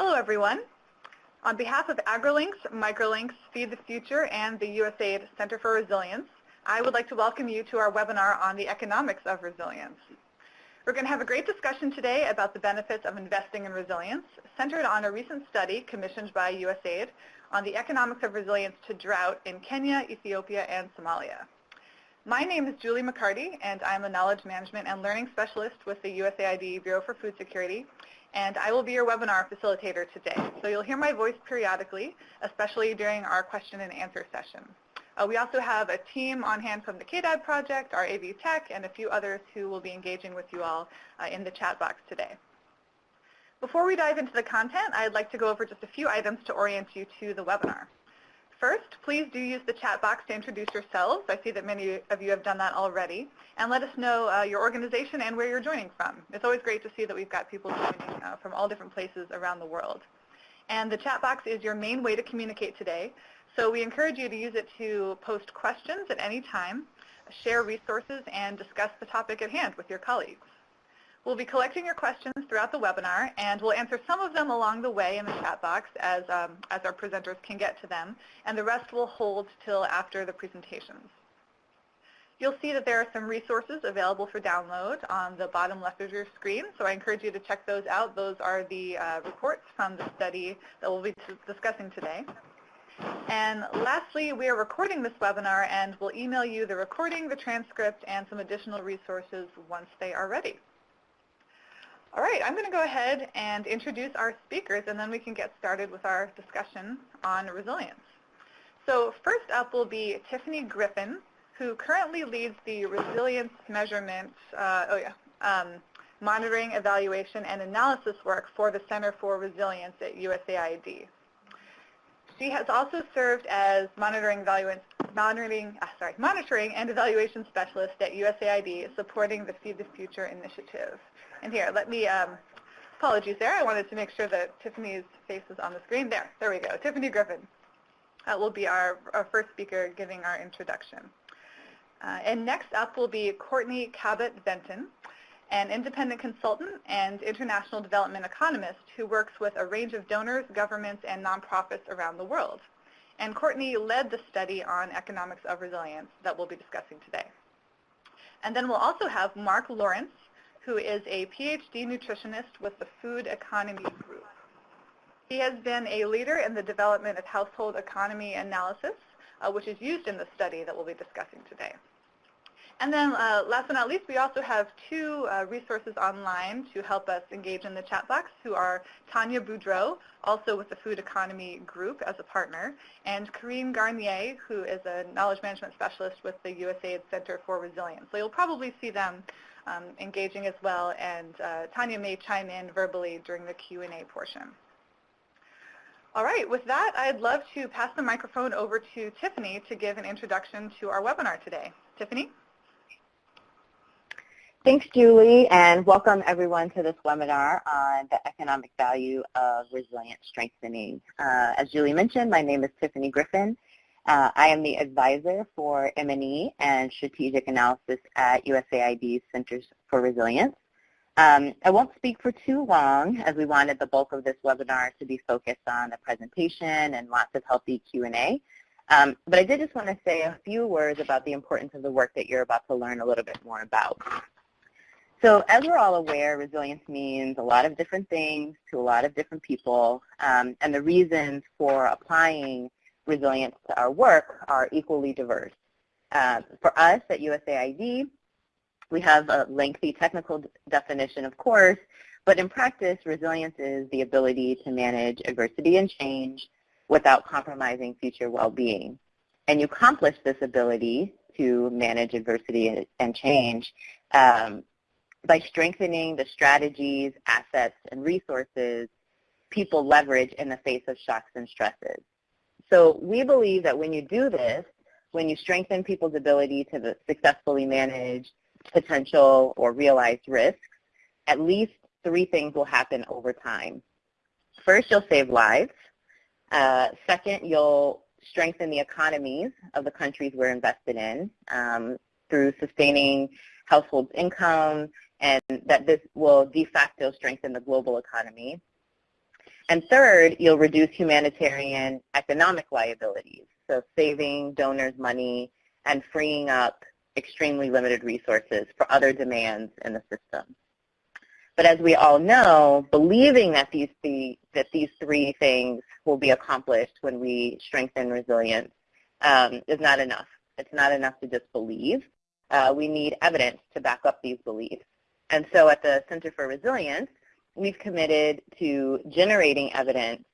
Hello, everyone. On behalf of AgriLinks, Microlinks, Feed the Future, and the USAID Center for Resilience, I would like to welcome you to our webinar on the economics of resilience. We're going to have a great discussion today about the benefits of investing in resilience, centered on a recent study commissioned by USAID on the economics of resilience to drought in Kenya, Ethiopia, and Somalia. My name is Julie McCarty, and I'm a Knowledge Management and Learning Specialist with the USAID Bureau for Food Security, and I will be your webinar facilitator today. So you'll hear my voice periodically, especially during our question and answer session. Uh, we also have a team on hand from the KDAD project, our AV Tech, and a few others who will be engaging with you all uh, in the chat box today. Before we dive into the content, I'd like to go over just a few items to orient you to the webinar. First, please do use the chat box to introduce yourselves. I see that many of you have done that already. And let us know uh, your organization and where you're joining from. It's always great to see that we've got people joining uh, from all different places around the world. And the chat box is your main way to communicate today. So we encourage you to use it to post questions at any time, share resources, and discuss the topic at hand with your colleagues. We'll be collecting your questions throughout the webinar, and we'll answer some of them along the way in the chat box as, um, as our presenters can get to them, and the rest will hold till after the presentations. You'll see that there are some resources available for download on the bottom left of your screen, so I encourage you to check those out. Those are the uh, reports from the study that we'll be discussing today. And lastly, we are recording this webinar and we'll email you the recording, the transcript, and some additional resources once they are ready. All right, I'm going to go ahead and introduce our speakers, and then we can get started with our discussion on resilience. So first up will be Tiffany Griffin, who currently leads the resilience measurement, uh, oh yeah, um, monitoring, evaluation, and analysis work for the Center for Resilience at USAID. She has also served as monitoring, monitoring, uh, sorry, monitoring and evaluation specialist at USAID, supporting the Feed the Future initiative. And here, let me, um, apologies there. I wanted to make sure that Tiffany's face is on the screen. There, there we go. Tiffany Griffin uh, will be our, our, first speaker giving our introduction. Uh, and next up will be Courtney Cabot-Venton, an independent consultant and international development economist who works with a range of donors, governments, and nonprofits around the world. And Courtney led the study on economics of resilience that we'll be discussing today. And then we'll also have Mark Lawrence, who is a PhD nutritionist with the Food Economy Group. He has been a leader in the development of household economy analysis, uh, which is used in the study that we'll be discussing today. And then uh, last but not least, we also have two uh, resources online to help us engage in the chat box, who are Tanya Boudreau, also with the Food Economy Group as a partner, and Karine Garnier, who is a knowledge management specialist with the USAID Center for Resilience. So you'll probably see them engaging as well, and uh, Tanya may chime in verbally during the Q&A portion. All right, with that, I'd love to pass the microphone over to Tiffany to give an introduction to our webinar today. Tiffany? Thanks, Julie, and welcome everyone to this webinar on the economic value of resilient strengthening. Uh, as Julie mentioned, my name is Tiffany Griffin. Uh, I am the advisor for M&E and strategic analysis at USAID's Centers for Resilience. Um, I won't speak for too long as we wanted the bulk of this webinar to be focused on the presentation and lots of healthy Q&A. Um, but I did just want to say a few words about the importance of the work that you're about to learn a little bit more about. So as we're all aware, resilience means a lot of different things to a lot of different people, um, and the reasons for applying resilience to our work are equally diverse. Uh, for us at USAID, we have a lengthy technical definition, of course, but in practice, resilience is the ability to manage adversity and change without compromising future well-being. And you accomplish this ability to manage adversity and change um, by strengthening the strategies, assets, and resources people leverage in the face of shocks and stresses. So we believe that when you do this, when you strengthen people's ability to successfully manage potential or realized risks, at least three things will happen over time. First, you'll save lives. Uh, second, you'll strengthen the economies of the countries we're invested in um, through sustaining households' income, and that this will de facto strengthen the global economy. And third, you'll reduce humanitarian economic liabilities, so saving donors money and freeing up extremely limited resources for other demands in the system. But as we all know, believing that these, three, that these three things will be accomplished when we strengthen resilience um, is not enough. It's not enough to just believe. Uh, we need evidence to back up these beliefs. And so at the Center for Resilience, we've committed to generating evidence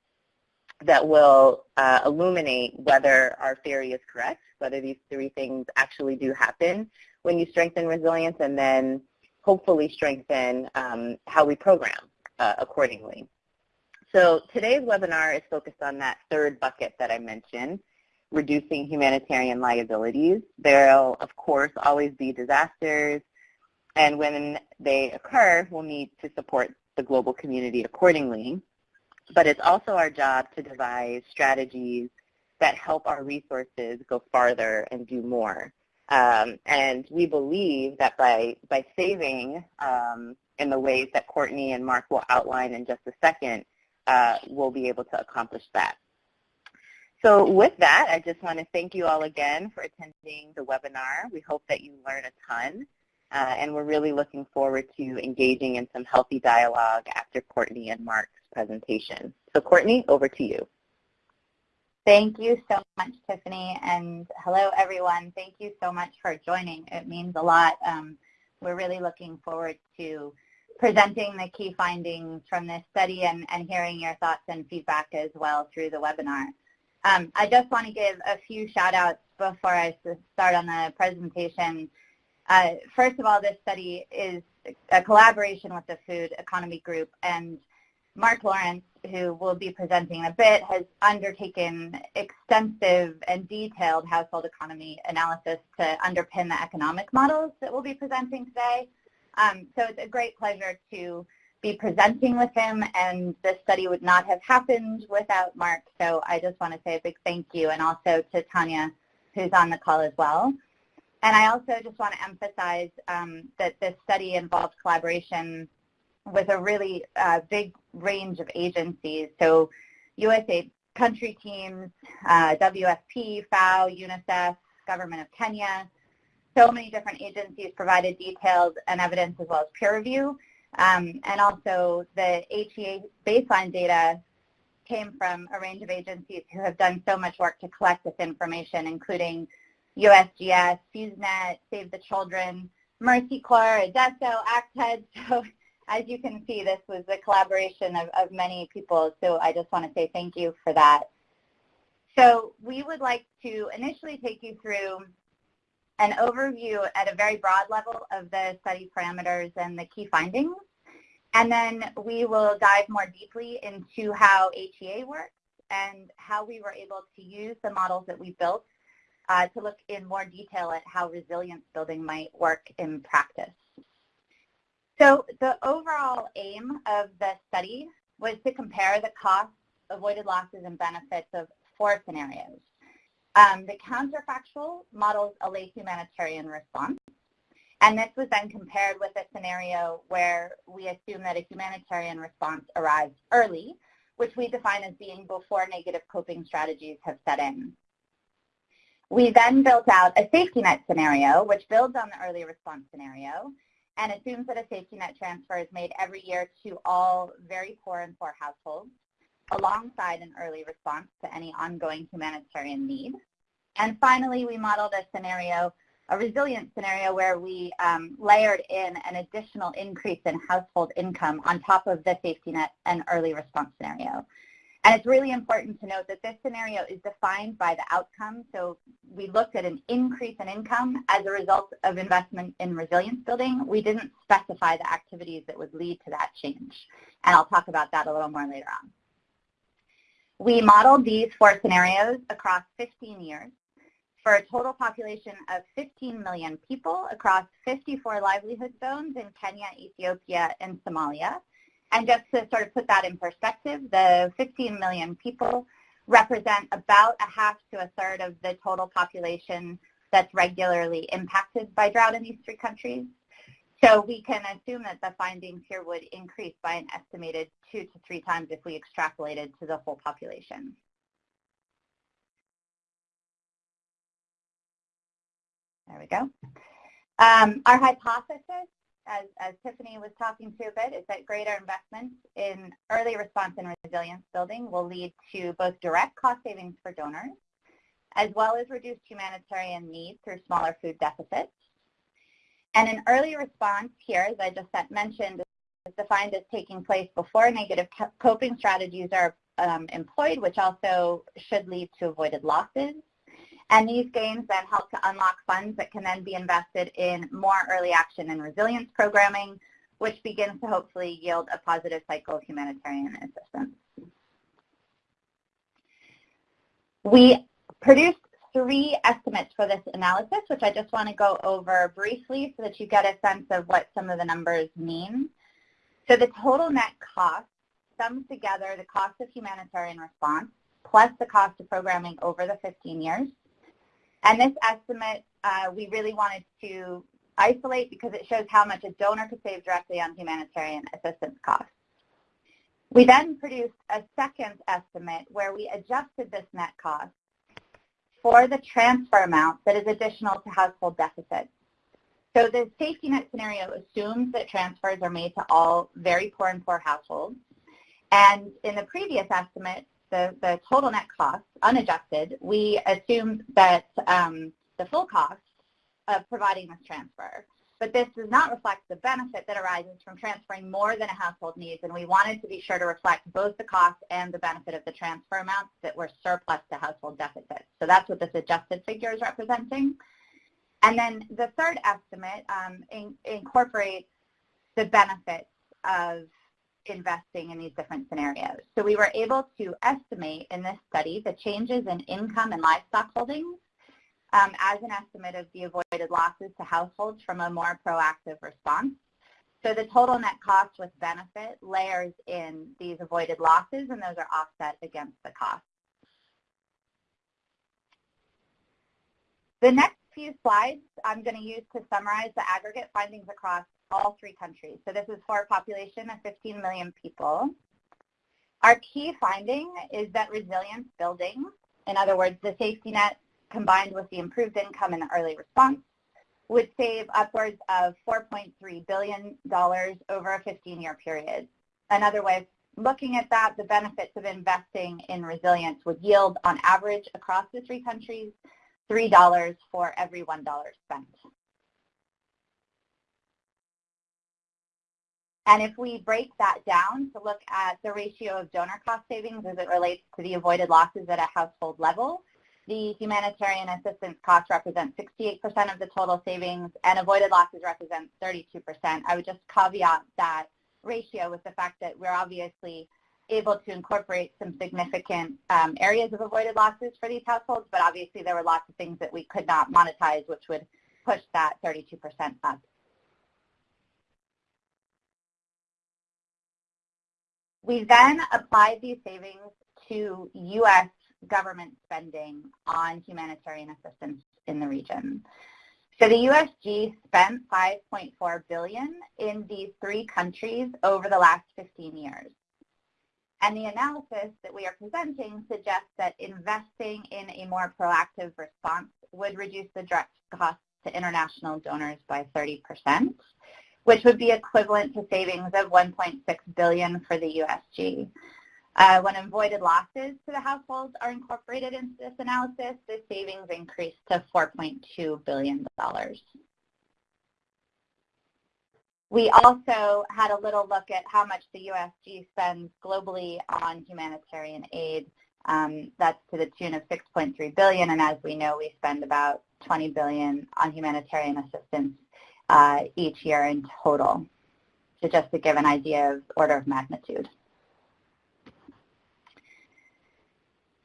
that will uh, illuminate whether our theory is correct, whether these three things actually do happen when you strengthen resilience, and then hopefully strengthen um, how we program uh, accordingly. So today's webinar is focused on that third bucket that I mentioned, reducing humanitarian liabilities. There will, of course, always be disasters, and when they occur, we'll need to support the global community accordingly. But it's also our job to devise strategies that help our resources go farther and do more. Um, and we believe that by, by saving um, in the ways that Courtney and Mark will outline in just a second, uh, we'll be able to accomplish that. So with that, I just want to thank you all again for attending the webinar. We hope that you learn a ton. Uh, and we're really looking forward to engaging in some healthy dialogue after Courtney and Mark's presentation. So Courtney, over to you. Thank you so much, Tiffany, and hello, everyone. Thank you so much for joining. It means a lot. Um, we're really looking forward to presenting the key findings from this study and, and hearing your thoughts and feedback as well through the webinar. Um, I just want to give a few shout outs before I start on the presentation. Uh, first of all, this study is a collaboration with the Food Economy Group and Mark Lawrence, who will be presenting in a bit, has undertaken extensive and detailed household economy analysis to underpin the economic models that we'll be presenting today. Um, so it's a great pleasure to be presenting with him, and this study would not have happened without Mark. So I just want to say a big thank you, and also to Tanya, who's on the call as well. And I also just want to emphasize um, that this study involved collaboration with a really uh, big range of agencies. So USA country teams, uh, WFP, FAO, UNICEF, Government of Kenya, so many different agencies provided details and evidence as well as peer review. Um, and also the HEA baseline data came from a range of agencies who have done so much work to collect this information, including USGS, FEWSNet, Save the Children, Mercy Corps, ADESO, ACTED. So as you can see, this was a collaboration of, of many people, so I just want to say thank you for that. So we would like to initially take you through an overview at a very broad level of the study parameters and the key findings. And then we will dive more deeply into how HEA works and how we were able to use the models that we built uh, to look in more detail at how resilience building might work in practice. So the overall aim of the study was to compare the costs, avoided losses, and benefits of four scenarios. Um, the counterfactual models a late humanitarian response. And this was then compared with a scenario where we assume that a humanitarian response arrives early, which we define as being before negative coping strategies have set in. We then built out a safety net scenario, which builds on the early response scenario, and assumes that a safety net transfer is made every year to all very poor and poor households alongside an early response to any ongoing humanitarian need. And finally, we modeled a scenario, a resilient scenario where we um, layered in an additional increase in household income on top of the safety net and early response scenario. And it's really important to note that this scenario is defined by the outcome. So we looked at an increase in income as a result of investment in resilience building. We didn't specify the activities that would lead to that change. And I'll talk about that a little more later on. We modeled these four scenarios across 15 years for a total population of 15 million people across 54 livelihood zones in Kenya, Ethiopia, and Somalia. And just to sort of put that in perspective, the 15 million people represent about a half to a third of the total population that's regularly impacted by drought in these three countries. So we can assume that the findings here would increase by an estimated two to three times if we extrapolated to the whole population. There we go. Um, our hypothesis, as, as Tiffany was talking to a bit, is that greater investments in early response and resilience building will lead to both direct cost savings for donors, as well as reduced humanitarian needs through smaller food deficits. And an early response here, as I just mentioned, is defined as taking place before negative coping strategies are um, employed, which also should lead to avoided losses. And these gains then help to unlock funds that can then be invested in more early action and resilience programming, which begins to hopefully yield a positive cycle of humanitarian assistance. We produced three estimates for this analysis, which I just want to go over briefly so that you get a sense of what some of the numbers mean. So the total net cost sums together the cost of humanitarian response plus the cost of programming over the 15 years. And this estimate uh, we really wanted to isolate because it shows how much a donor could save directly on humanitarian assistance costs. We then produced a second estimate where we adjusted this net cost for the transfer amount that is additional to household deficits. So the safety net scenario assumes that transfers are made to all very poor and poor households. And in the previous estimate, the, the total net cost, unadjusted, we assumed that um, the full cost of providing this transfer but this does not reflect the benefit that arises from transferring more than a household needs, and we wanted to be sure to reflect both the cost and the benefit of the transfer amounts that were surplus to household deficits. So that's what this adjusted figure is representing. And then the third estimate um, in, incorporates the benefits of investing in these different scenarios. So we were able to estimate in this study the changes in income and livestock holdings um, as an estimate of the avoided losses to households from a more proactive response. So the total net cost with benefit layers in these avoided losses and those are offset against the cost. The next few slides I'm going to use to summarize the aggregate findings across all three countries. So this is for a population of 15 million people. Our key finding is that resilience building, in other words, the safety net combined with the improved income and early response, would save upwards of $4.3 billion over a 15-year period. Another way of looking at that, the benefits of investing in resilience would yield, on average, across the three countries, $3 for every $1 spent. And if we break that down to look at the ratio of donor cost savings as it relates to the avoided losses at a household level, the humanitarian assistance costs represent 68% of the total savings and avoided losses represent 32%. I would just caveat that ratio with the fact that we're obviously able to incorporate some significant um, areas of avoided losses for these households, but obviously there were lots of things that we could not monetize, which would push that 32% up. We then applied these savings to U.S government spending on humanitarian assistance in the region. So the USG spent 5.4 billion in these three countries over the last 15 years. And the analysis that we are presenting suggests that investing in a more proactive response would reduce the direct costs to international donors by 30%, which would be equivalent to savings of 1.6 billion for the USG. Uh, when avoided losses to the households are incorporated into this analysis, the savings increase to $4.2 billion. We also had a little look at how much the USG spends globally on humanitarian aid. Um, that's to the tune of 6.3 billion, and as we know, we spend about 20 billion on humanitarian assistance uh, each year in total. So just to give an idea of order of magnitude.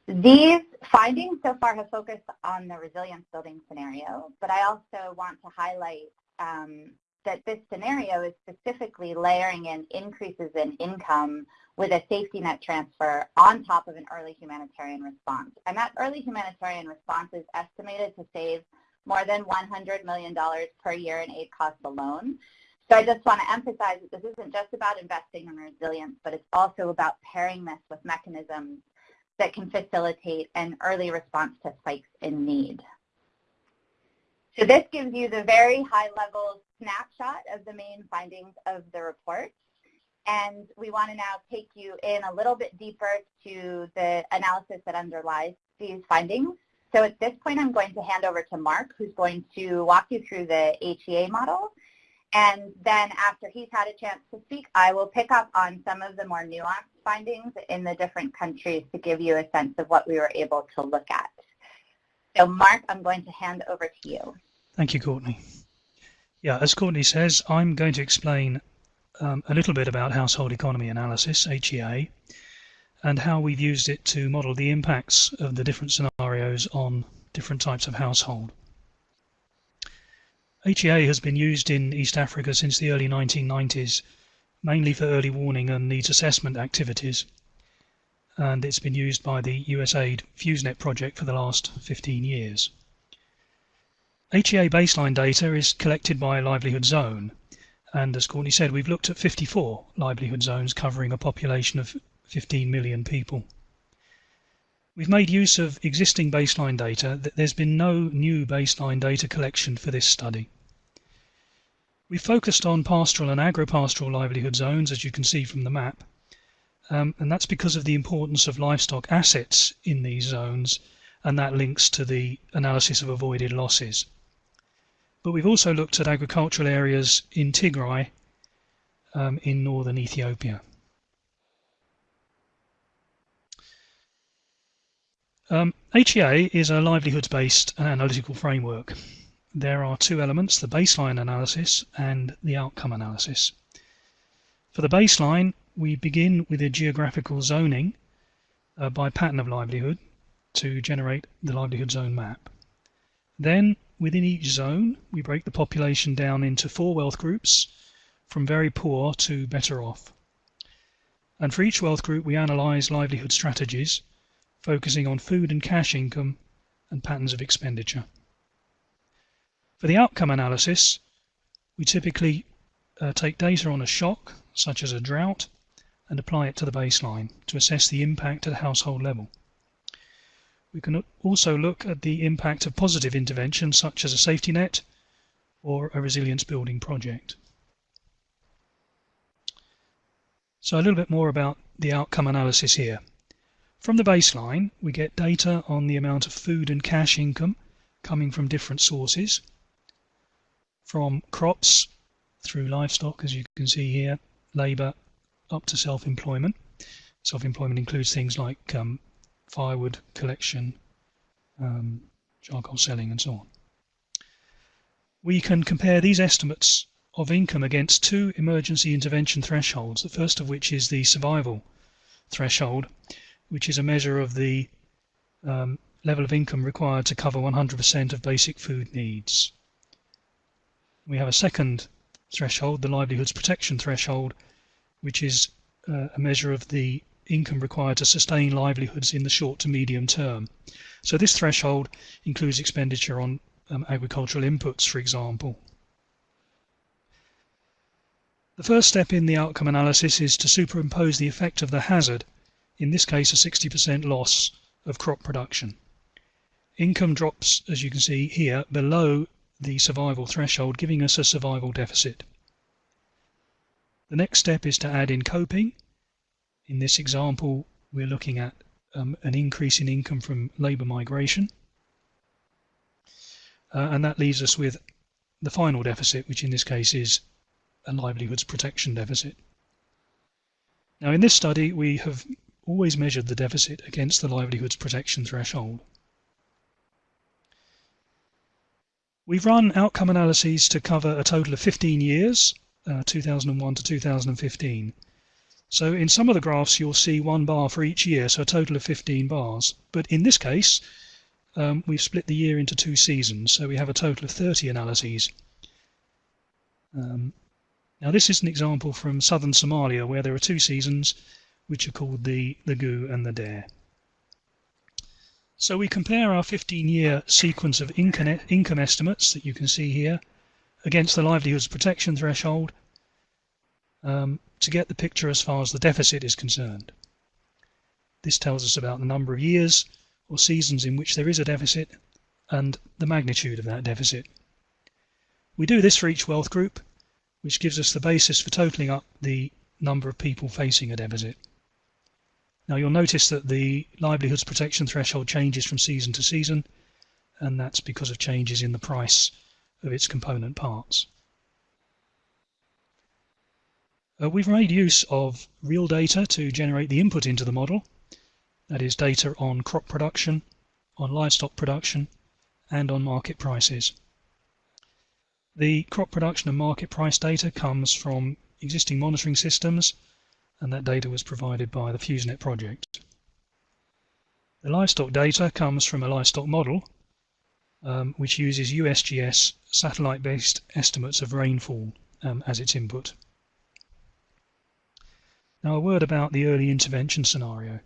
These findings so far have focused on the resilience building scenario, but I also want to highlight um, that this scenario is specifically layering in increases in income with a safety net transfer on top of an early humanitarian response. And that early humanitarian response is estimated to save more than $100 million per year in aid costs alone. So I just want to emphasize that this isn't just about investing in resilience, but it's also about pairing this with mechanisms that can facilitate an early response to spikes in need. So this gives you the very high-level snapshot of the main findings of the report. And we want to now take you in a little bit deeper to the analysis that underlies these findings. So at this point, I'm going to hand over to Mark, who's going to walk you through the HEA model. And then after he's had a chance to speak, I will pick up on some of the more nuanced findings in the different countries to give you a sense of what we were able to look at. So Mark, I'm going to hand over to you. Thank you, Courtney. Yeah, as Courtney says, I'm going to explain um, a little bit about household economy analysis, HEA, and how we've used it to model the impacts of the different scenarios on different types of household. HEA has been used in East Africa since the early 1990s, mainly for early warning and needs assessment activities. And it's been used by the USAID FEWSNet project for the last 15 years. HEA baseline data is collected by livelihood zone. And as Courtney said, we've looked at 54 livelihood zones covering a population of 15 million people. We've made use of existing baseline data. There's been no new baseline data collection for this study. We focused on pastoral and agro-pastoral livelihood zones, as you can see from the map, um, and that's because of the importance of livestock assets in these zones, and that links to the analysis of avoided losses. But we've also looked at agricultural areas in Tigray um, in northern Ethiopia. Um, HEA is a livelihoods-based analytical framework. There are two elements, the baseline analysis and the outcome analysis. For the baseline, we begin with a geographical zoning uh, by pattern of livelihood to generate the livelihood zone map. Then, within each zone, we break the population down into four wealth groups, from very poor to better off. And for each wealth group, we analyse livelihood strategies focusing on food and cash income and patterns of expenditure. For the outcome analysis, we typically uh, take data on a shock, such as a drought, and apply it to the baseline to assess the impact at household level. We can also look at the impact of positive interventions such as a safety net or a resilience building project. So a little bit more about the outcome analysis here. From the baseline, we get data on the amount of food and cash income coming from different sources, from crops through livestock, as you can see here, labour, up to self-employment. Self-employment includes things like um, firewood collection, um, charcoal selling, and so on. We can compare these estimates of income against two emergency intervention thresholds, the first of which is the survival threshold, which is a measure of the um, level of income required to cover 100% of basic food needs. We have a second threshold, the livelihoods protection threshold, which is uh, a measure of the income required to sustain livelihoods in the short to medium term. So this threshold includes expenditure on um, agricultural inputs, for example. The first step in the outcome analysis is to superimpose the effect of the hazard in this case a 60% loss of crop production. Income drops, as you can see here, below the survival threshold, giving us a survival deficit. The next step is to add in coping. In this example, we're looking at um, an increase in income from labour migration. Uh, and that leaves us with the final deficit, which in this case is a livelihoods protection deficit. Now in this study we have always measured the deficit against the livelihoods protection threshold. We've run outcome analyses to cover a total of 15 years, uh, 2001 to 2015. So in some of the graphs you'll see one bar for each year, so a total of 15 bars. But in this case, um, we've split the year into two seasons, so we have a total of 30 analyses. Um, now this is an example from southern Somalia where there are two seasons which are called the, the and the Deyr. So we compare our 15-year sequence of income estimates that you can see here against the livelihoods protection threshold um, to get the picture as far as the deficit is concerned. This tells us about the number of years or seasons in which there is a deficit and the magnitude of that deficit. We do this for each wealth group, which gives us the basis for totaling up the number of people facing a deficit. Now you'll notice that the livelihoods protection threshold changes from season to season, and that's because of changes in the price of its component parts. Uh, we've made use of real data to generate the input into the model, that is data on crop production, on livestock production, and on market prices. The crop production and market price data comes from existing monitoring systems, and that data was provided by the FEWSNet project. The livestock data comes from a livestock model, um, which uses USGS satellite-based estimates of rainfall um, as its input. Now a word about the early intervention scenario.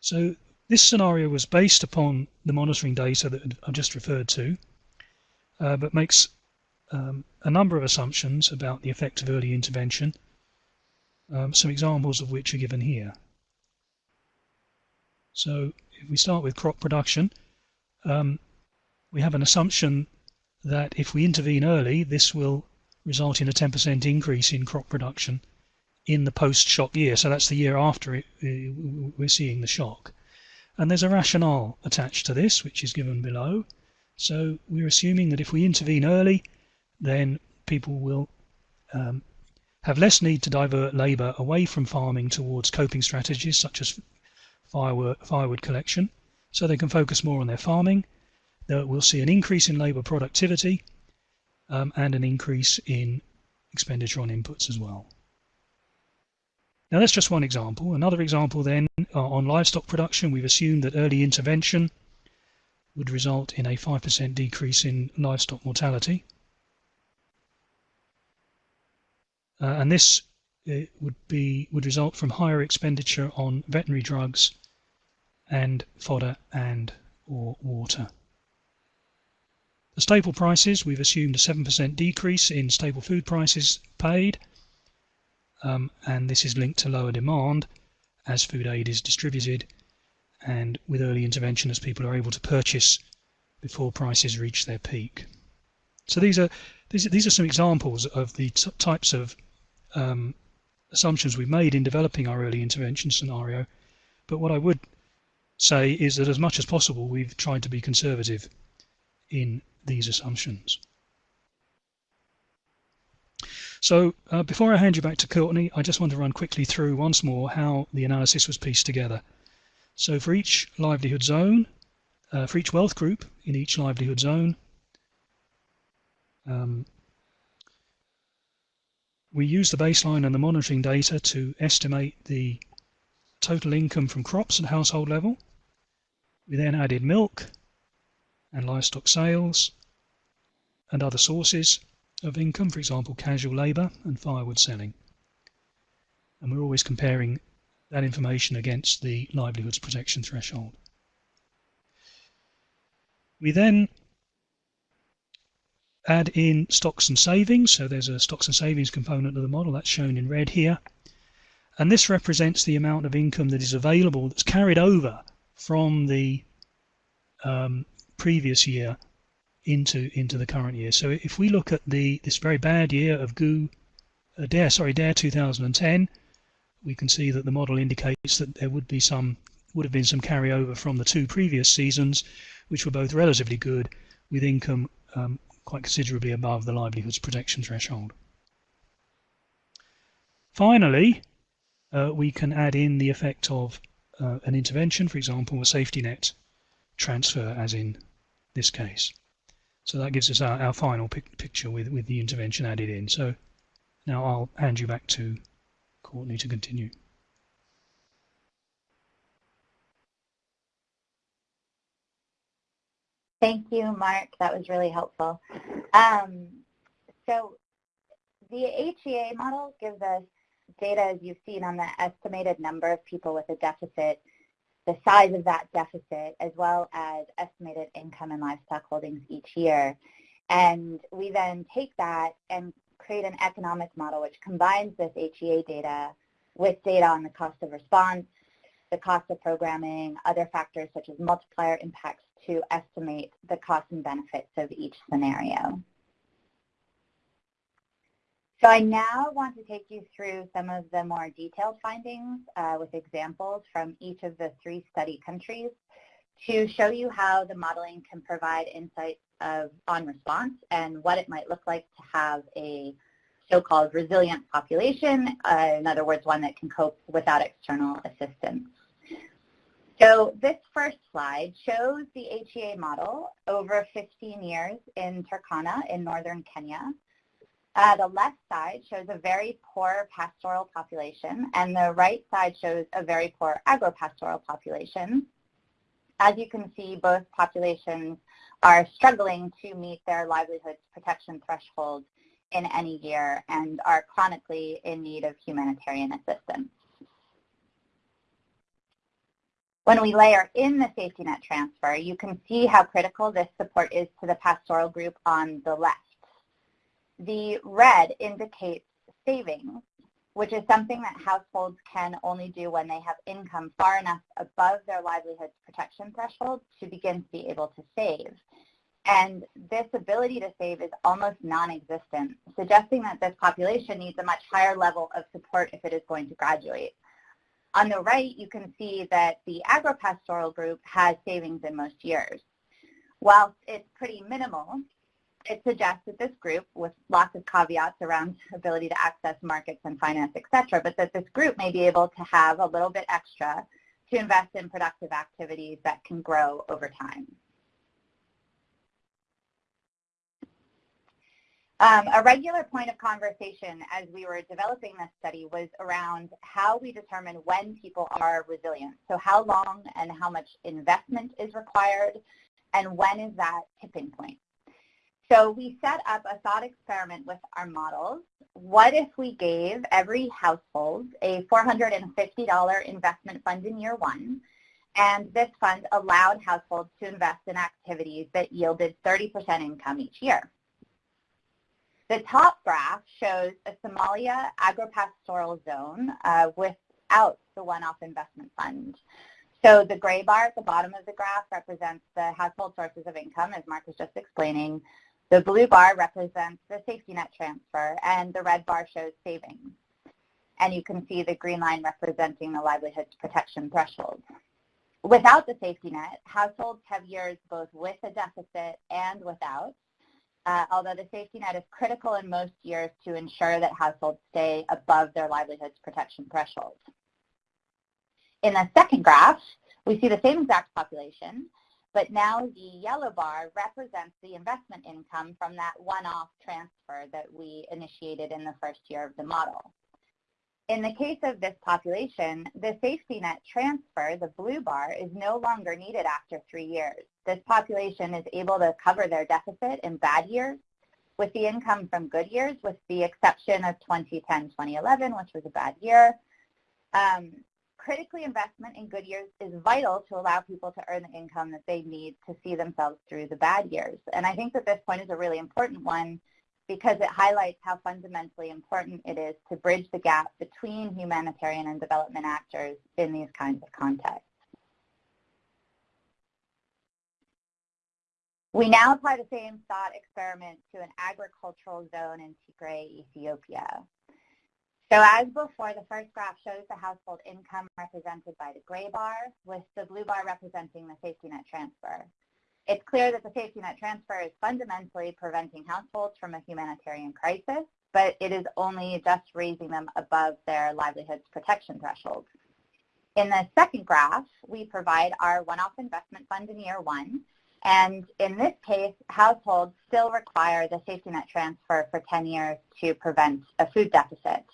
So this scenario was based upon the monitoring data that I've just referred to, uh, but makes um, a number of assumptions about the effect of early intervention, um, some examples of which are given here. So if we start with crop production, um, we have an assumption that if we intervene early, this will result in a 10% increase in crop production in the post-shock year. So that's the year after it, we're seeing the shock. And there's a rationale attached to this, which is given below. So we're assuming that if we intervene early, then people will um, have less need to divert labour away from farming towards coping strategies such as firewood, firewood collection, so they can focus more on their farming. We'll see an increase in labour productivity um, and an increase in expenditure on inputs as well. Now that's just one example. Another example then uh, on livestock production, we've assumed that early intervention would result in a 5% decrease in livestock mortality. Uh, and this uh, would be would result from higher expenditure on veterinary drugs and fodder and or water. The staple prices, we've assumed a 7% decrease in staple food prices paid um, and this is linked to lower demand as food aid is distributed and with early intervention as people are able to purchase before prices reach their peak. So these are these, these are some examples of the types of um, assumptions we've made in developing our early intervention scenario. But what I would say is that as much as possible we've tried to be conservative in these assumptions. So uh, before I hand you back to Courtney, I just want to run quickly through once more how the analysis was pieced together. So for each livelihood zone, uh, for each wealth group in each livelihood zone, um, we use the baseline and the monitoring data to estimate the total income from crops at household level. We then added milk and livestock sales and other sources of income, for example, casual labour and firewood selling. And we're always comparing that information against the livelihoods protection threshold. We then add in stocks and savings. So there's a stocks and savings component of the model that's shown in red here. And this represents the amount of income that is available that's carried over from the um, previous year into into the current year. So if we look at the this very bad year of GU, uh, Deyr, sorry, Deyr 2010, we can see that the model indicates that there would be some would have been some carryover from the two previous seasons, which were both relatively good, with income um, quite considerably above the livelihoods protection threshold. Finally, uh, we can add in the effect of uh, an intervention, for example, a safety net transfer, as in this case. So that gives us our, our final pic picture with, with the intervention added in. So now I'll hand you back to Courtney to continue. Thank you, Mark. That was really helpful. Um, so the HEA model gives us data, as you've seen, on the estimated number of people with a deficit the size of that deficit as well as estimated income and livestock holdings each year. And we then take that and create an economic model which combines this HEA data with data on the cost of response, the cost of programming, other factors such as multiplier impacts to estimate the costs and benefits of each scenario. So I now want to take you through some of the more detailed findings uh, with examples from each of the three study countries to show you how the modeling can provide insights of, on response and what it might look like to have a so-called resilient population, uh, in other words, one that can cope without external assistance. So this first slide shows the HEA model over 15 years in Turkana in northern Kenya. Uh, the left side shows a very poor pastoral population, and the right side shows a very poor agropastoral population. As you can see, both populations are struggling to meet their livelihoods protection thresholds in any year and are chronically in need of humanitarian assistance. When we layer in the safety net transfer, you can see how critical this support is to the pastoral group on the left. The red indicates savings, which is something that households can only do when they have income far enough above their livelihood's protection threshold to begin to be able to save. And this ability to save is almost non-existent, suggesting that this population needs a much higher level of support if it is going to graduate. On the right, you can see that the agropastoral group has savings in most years. Whilst it's pretty minimal, it suggests that this group, with lots of caveats around ability to access markets and finance, et cetera, but that this group may be able to have a little bit extra to invest in productive activities that can grow over time. Um, a regular point of conversation as we were developing this study was around how we determine when people are resilient. So how long and how much investment is required and when is that tipping point. So we set up a thought experiment with our models. What if we gave every household a $450 investment fund in year one and this fund allowed households to invest in activities that yielded 30% income each year. The top graph shows a Somalia agropastoral zone uh, without the one-off investment fund. So the gray bar at the bottom of the graph represents the household sources of income, as Mark was just explaining. The blue bar represents the safety net transfer, and the red bar shows savings. And you can see the green line representing the livelihoods protection threshold. Without the safety net, households have years both with a deficit and without, uh, although the safety net is critical in most years to ensure that households stay above their livelihoods protection threshold. In the second graph, we see the same exact population, but now the yellow bar represents the investment income from that one-off transfer that we initiated in the first year of the model. In the case of this population, the safety net transfer, the blue bar, is no longer needed after three years. This population is able to cover their deficit in bad years with the income from good years, with the exception of 2010-2011, which was a bad year. Um, critically, investment in good years is vital to allow people to earn the income that they need to see themselves through the bad years. And I think that this point is a really important one because it highlights how fundamentally important it is to bridge the gap between humanitarian and development actors in these kinds of contexts. We now apply the same thought experiment to an agricultural zone in Tigray, Ethiopia. So as before, the first graph shows the household income represented by the gray bar, with the blue bar representing the safety net transfer. It's clear that the safety net transfer is fundamentally preventing households from a humanitarian crisis, but it is only just raising them above their livelihoods protection threshold. In the second graph, we provide our one-off investment fund in year one, and in this case, households still require the safety net transfer for 10 years to prevent a food deficit.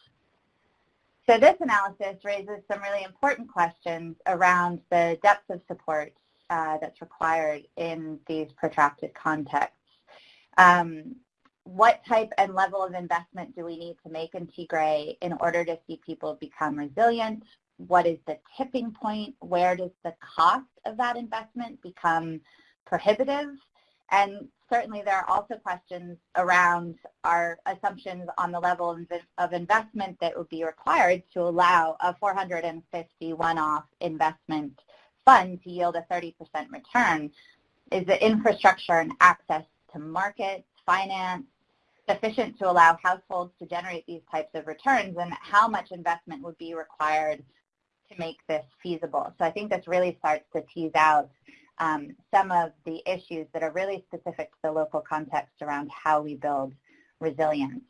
So this analysis raises some really important questions around the depth of support uh, that's required in these protracted contexts. Um, what type and level of investment do we need to make in Tigray in order to see people become resilient? What is the tipping point? Where does the cost of that investment become prohibitive? And certainly there are also questions around our assumptions on the level of investment that would be required to allow a 450 one-off investment fund to yield a 30% return. Is the infrastructure and access to markets, finance, sufficient to allow households to generate these types of returns and how much investment would be required to make this feasible. So I think this really starts to tease out um, some of the issues that are really specific to the local context around how we build resilience.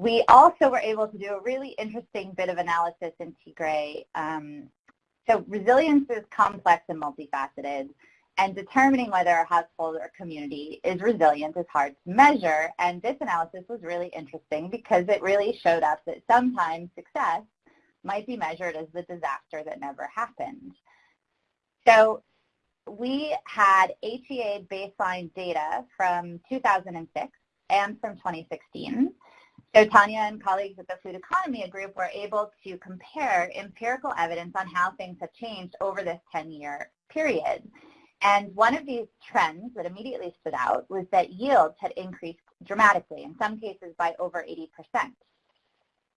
We also were able to do a really interesting bit of analysis in Tigray. Um, so resilience is complex and multifaceted, and determining whether a household or community is resilient is hard to measure. And this analysis was really interesting because it really showed us that sometimes success might be measured as the disaster that never happened. So we had HEA baseline data from 2006 and from 2016. So Tanya and colleagues at the Food Economy Group were able to compare empirical evidence on how things have changed over this 10-year period. And one of these trends that immediately stood out was that yields had increased dramatically, in some cases by over 80%.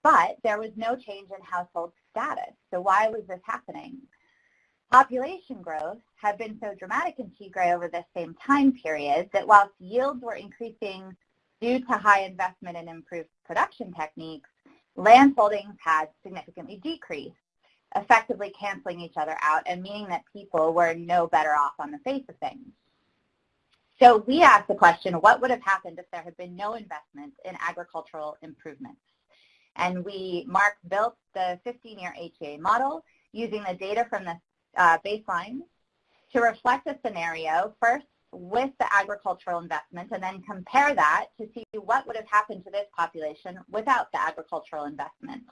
But there was no change in household status. So why was this happening? Population growth had been so dramatic in Tigray over this same time period that whilst yields were increasing due to high investment in improved production techniques, land holdings had significantly decreased, effectively canceling each other out and meaning that people were no better off on the face of things. So we asked the question, what would have happened if there had been no investment in agricultural improvements? And we, Mark, built the 15-year HEA model using the data from the uh, baseline to reflect a scenario, first with the agricultural investment, and then compare that to see what would have happened to this population without the agricultural investment.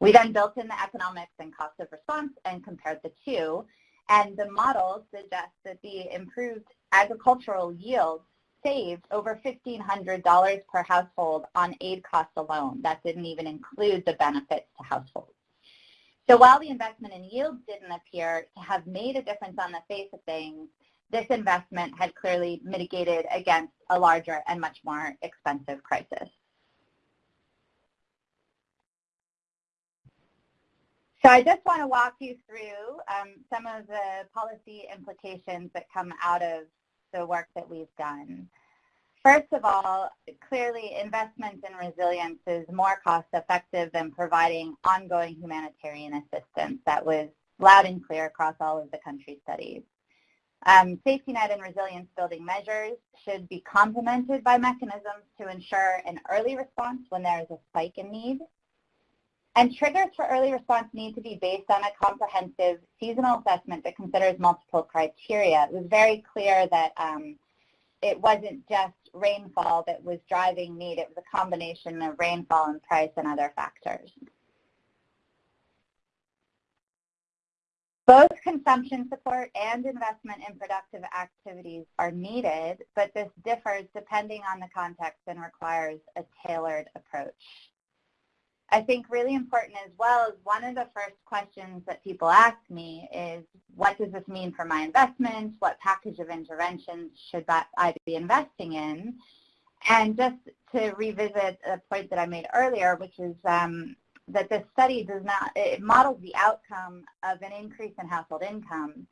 We then built in the economics and cost of response and compared the two, and the model suggests that the improved agricultural yields saved over $1,500 per household on aid costs alone. That didn't even include the benefits to households. So while the investment in yields didn't appear to have made a difference on the face of things, this investment had clearly mitigated against a larger and much more expensive crisis. So I just want to walk you through um, some of the policy implications that come out of the work that we've done. First of all, clearly investment in resilience is more cost effective than providing ongoing humanitarian assistance. That was loud and clear across all of the country studies. Um, safety net and resilience building measures should be complemented by mechanisms to ensure an early response when there is a spike in need. And triggers for early response need to be based on a comprehensive seasonal assessment that considers multiple criteria. It was very clear that um, it wasn't just rainfall that was driving need. It was a combination of rainfall and price and other factors. Both consumption support and investment in productive activities are needed, but this differs depending on the context and requires a tailored approach. I think really important as well is one of the first questions that people ask me is, what does this mean for my investments? What package of interventions should I be investing in? And just to revisit a point that I made earlier, which is um, that this study does not, it models the outcome of an increase in household income.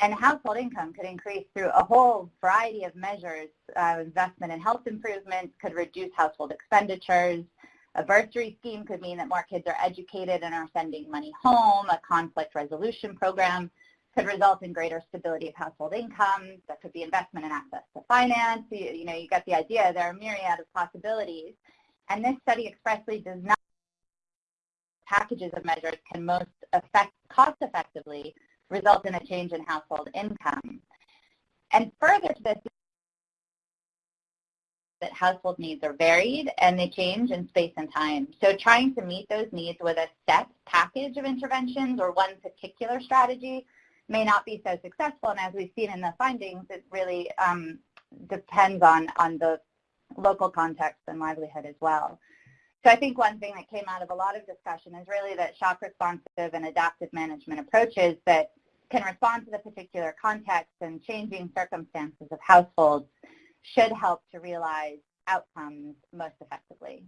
And household income could increase through a whole variety of measures. Uh, investment in health improvements could reduce household expenditures. A bursary scheme could mean that more kids are educated and are sending money home. A conflict resolution program could result in greater stability of household income. That could be investment in access to finance. You, you know, you get the idea. There are myriad of possibilities. And this study expressly does not packages of measures can most effect, cost effectively result in a change in household income. And further to this, that household needs are varied and they change in space and time. So trying to meet those needs with a set package of interventions or one particular strategy may not be so successful. And as we've seen in the findings, it really um, depends on, on the local context and livelihood as well. So I think one thing that came out of a lot of discussion is really that shock responsive and adaptive management approaches that can respond to the particular context and changing circumstances of households should help to realize outcomes most effectively.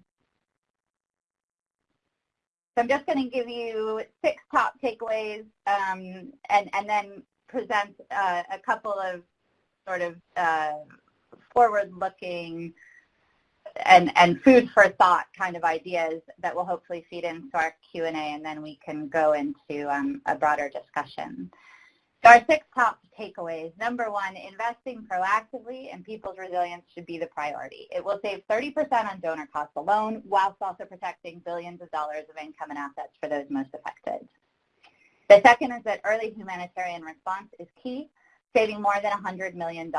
So I'm just going to give you six top takeaways um, and, and then present uh, a couple of sort of uh, forward-looking and, and food for thought kind of ideas that will hopefully feed into our Q&A and then we can go into um, a broader discussion. So our six top takeaways. Number one, investing proactively in people's resilience should be the priority. It will save 30% on donor costs alone, whilst also protecting billions of dollars of income and assets for those most affected. The second is that early humanitarian response is key, saving more than $100 million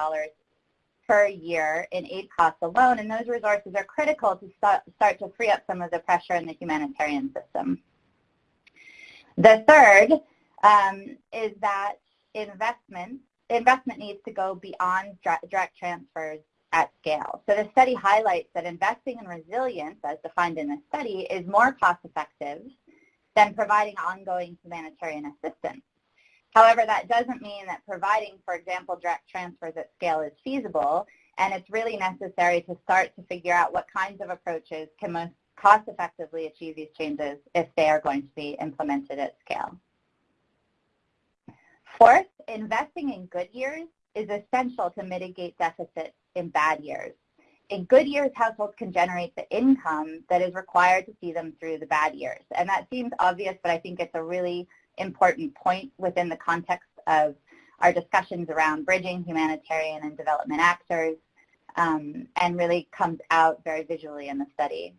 per year in aid costs alone, and those resources are critical to start, to free up some of the pressure in the humanitarian system. The third um, is that investment, investment needs to go beyond direct transfers at scale. So the study highlights that investing in resilience, as defined in the study, is more cost effective than providing ongoing humanitarian assistance. However, that doesn't mean that providing, for example, direct transfers at scale is feasible, and it's really necessary to start to figure out what kinds of approaches can most cost effectively achieve these changes if they are going to be implemented at scale. Fourth, investing in good years is essential to mitigate deficits in bad years. In good years, households can generate the income that is required to see them through the bad years. And that seems obvious, but I think it's a really important point within the context of our discussions around bridging humanitarian and development actors um, and really comes out very visually in the study.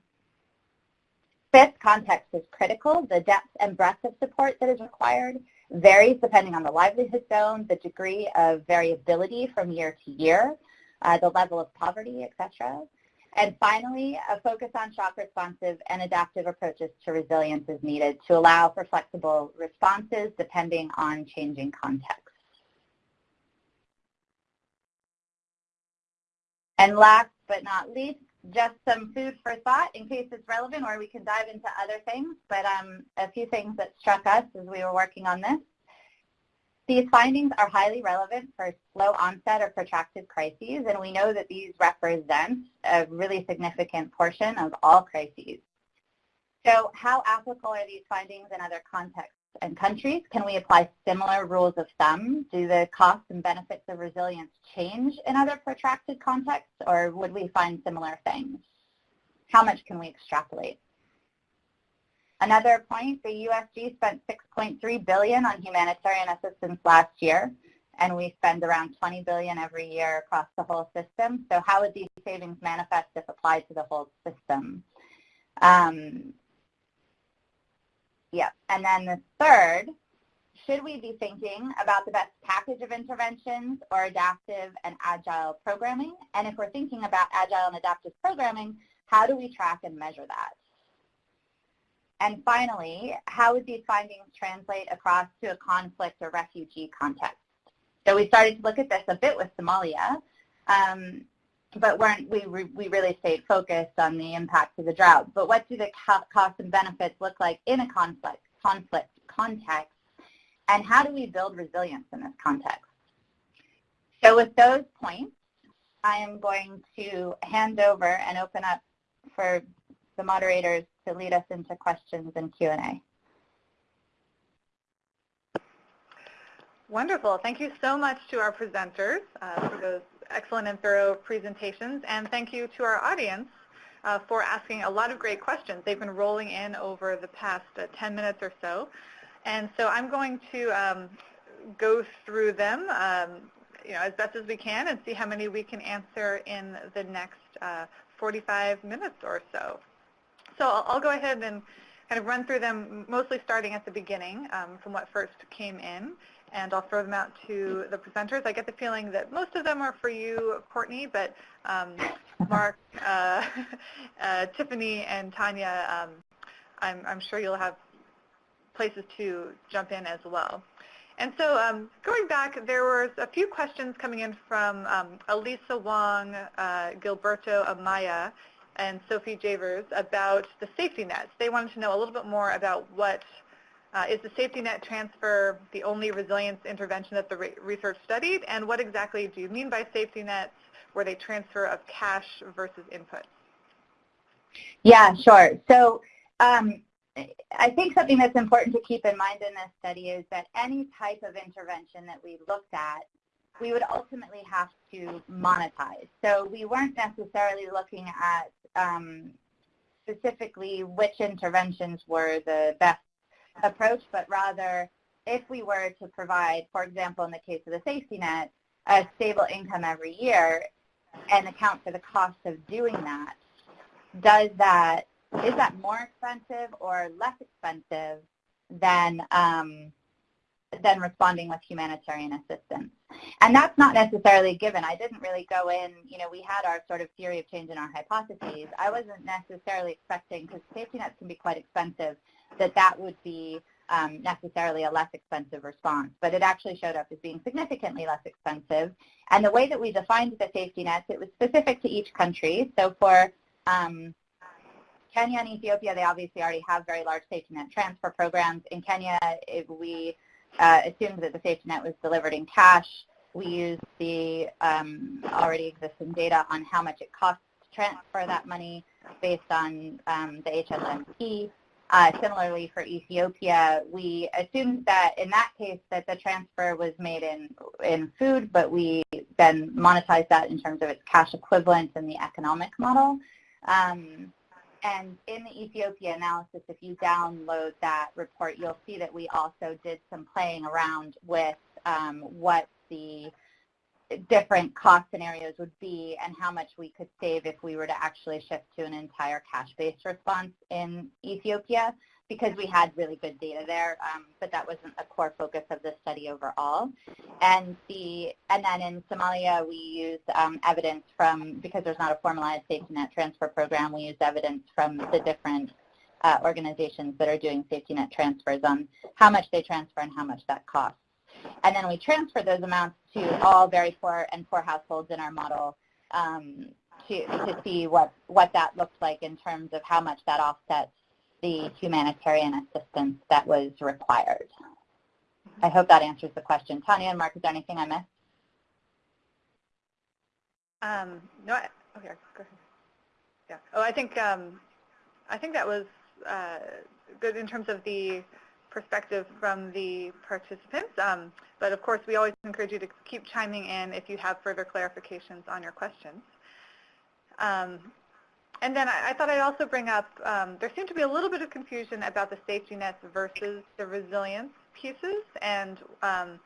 Fifth, context is critical. The depth and breadth of support that is required varies depending on the livelihood zone, the degree of variability from year to year, uh, the level of poverty, etc. And finally, a focus on shock responsive and adaptive approaches to resilience is needed to allow for flexible responses depending on changing contexts. And last but not least, just some food for thought in case it's relevant or we can dive into other things, but um, a few things that struck us as we were working on this. These findings are highly relevant for slow onset or protracted crises, and we know that these represent a really significant portion of all crises. So how applicable are these findings in other contexts and countries? Can we apply similar rules of thumb? Do the costs and benefits of resilience change in other protracted contexts, or would we find similar things? How much can we extrapolate? Another point, the USG spent 6.3 billion on humanitarian assistance last year, and we spend around 20 billion every year across the whole system. So how would these savings manifest if applied to the whole system? Um, Yep. And then the third, should we be thinking about the best package of interventions or adaptive and agile programming? And if we're thinking about agile and adaptive programming, how do we track and measure that? And finally, how would these findings translate across to a conflict or refugee context? So we started to look at this a bit with Somalia, um, but weren't, we, we really stayed focused on the impact of the drought. But what do the costs and benefits look like in a conflict, conflict context, and how do we build resilience in this context? So with those points, I am going to hand over and open up for the moderators to lead us into questions and Q&A. Wonderful. Thank you so much to our presenters uh, for those excellent and thorough presentations. And thank you to our audience uh, for asking a lot of great questions. They've been rolling in over the past uh, 10 minutes or so. And so I'm going to um, go through them um, you know, as best as we can and see how many we can answer in the next uh, 45 minutes or so. So I'll, go ahead and kind of run through them, mostly starting at the beginning um, from what first came in and I'll throw them out to the presenters. I get the feeling that most of them are for you, Courtney, but um, Mark, uh, uh, Tiffany, and Tanya, um, I'm, I'm, sure you'll have places to jump in as well. And so um, going back, there was a few questions coming in from um, Elisa Wong, uh, Gilberto Amaya, and Sophie Javers about the safety nets. They wanted to know a little bit more about what Uh, is the safety net transfer the only resilience intervention that the re research studied? And what exactly do you mean by safety nets? Were they transfer of cash versus inputs? Yeah, sure. So um, I think something that's important to keep in mind in this study is that any type of intervention that we looked at, we would ultimately have to monetize. So we weren't necessarily looking at um, specifically which interventions were the best approach, but rather if we were to provide, for example, in the case of the safety net, a stable income every year and account for the cost of doing that, does that, is that more expensive or less expensive than, um, than responding with humanitarian assistance? And that's not necessarily given. I didn't really go in, you know, we had our sort of theory of change in our hypotheses. I wasn't necessarily expecting, because safety nets can be quite expensive, that that would be um, necessarily a less expensive response, but it actually showed up as being significantly less expensive. And the way that we defined the safety nets, it was specific to each country. So for um, Kenya and Ethiopia, they obviously already have very large safety net transfer programs. In Kenya, we uh, assumed that the safety net was delivered in cash. We used the um, already existing data on how much it costs to transfer that money based on um, the HSNP. Uh, similarly for Ethiopia, we assumed that in that case that the transfer was made in, in food, but we then monetized that in terms of its cash equivalent in the economic model. Um, and in the Ethiopia analysis, if you download that report, you'll see that we also did some playing around with um, what the different cost scenarios would be and how much we could save if we were to actually shift to an entire cash-based response in Ethiopia because we had really good data there, um, but that wasn't a core focus of the study overall. And the and then in Somalia, we used um, evidence from because there's not a formalized safety net transfer program. We used evidence from the different uh, organizations that are doing safety net transfers on how much they transfer and how much that costs. And then we transfer those amounts to all very poor and poor households in our model um, to, to see what, what that looks like in terms of how much that offsets the humanitarian assistance that was required. I hope that answers the question. Tanya and Mark, is there anything I missed? Um, no, I, okay, go ahead. Yeah. Oh, I think um, I think that was uh, good in terms of the perspective from the participants. Um, but of course, we always encourage you to keep chiming in if you have further clarifications on your questions. Um, and then I, I, thought I'd also bring up, um, there seemed to be a little bit of confusion about the safety nets versus the resilience pieces. And um,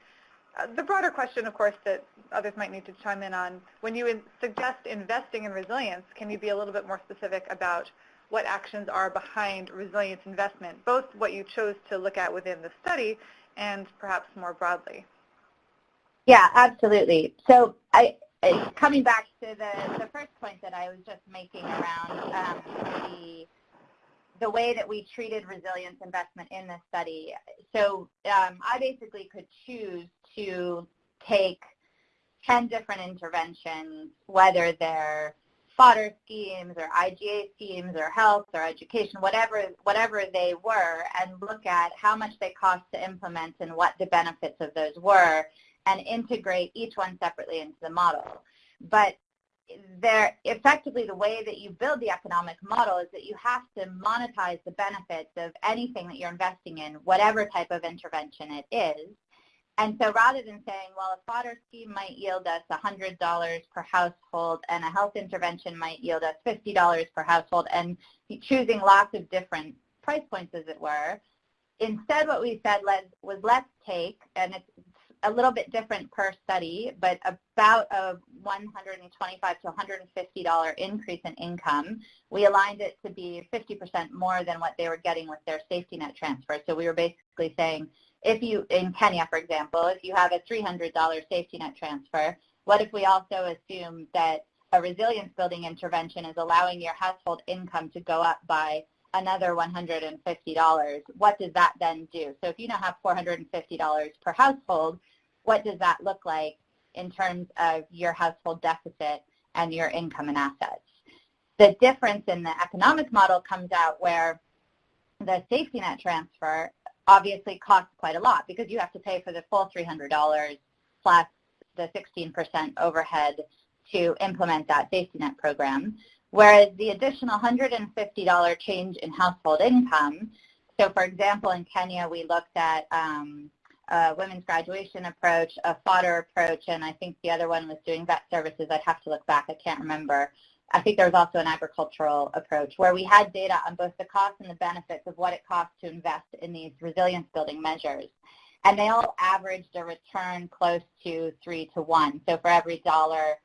uh, the broader question, of course, that others might need to chime in on, when you suggest investing in resilience, can you be a little bit more specific about what actions are behind resilience investment, both what you chose to look at within the study and perhaps more broadly. Yeah, absolutely. So I, coming back to the, the first point that I was just making around um, the the way that we treated resilience investment in this study. So um, I basically could choose to take 10 different interventions, whether they're fodder schemes or IGA schemes or health or education, whatever, whatever they were, and look at how much they cost to implement and what the benefits of those were, and integrate each one separately into the model. But there, effectively the way that you build the economic model is that you have to monetize the benefits of anything that you're investing in, whatever type of intervention it is, and so rather than saying, well, a fodder scheme might yield us $100 per household and a health intervention might yield us $50 per household and choosing lots of different price points, as it were, instead what we said was let's take, and it's a little bit different per study, but about a 125 to $150 increase in income. We aligned it to be 50% more than what they were getting with their safety net transfer. So we were basically saying, if you, in Kenya, for example, if you have a $300 safety net transfer, what if we also assume that a resilience building intervention is allowing your household income to go up by another $150? What does that then do? So if you now have $450 per household, what does that look like in terms of your household deficit and your income and assets? The difference in the economic model comes out where the safety net transfer obviously costs quite a lot because you have to pay for the full $300 plus the 16% overhead to implement that safety net program. Whereas the additional $150 change in household income, so for example, in Kenya, we looked at um, a women's graduation approach, a fodder approach, and I think the other one was doing vet services. I'd have to look back. I can't remember. I think there was also an agricultural approach where we had data on both the costs and the benefits of what it costs to invest in these resilience building measures. And they all averaged a return close to three to one. So for every dollar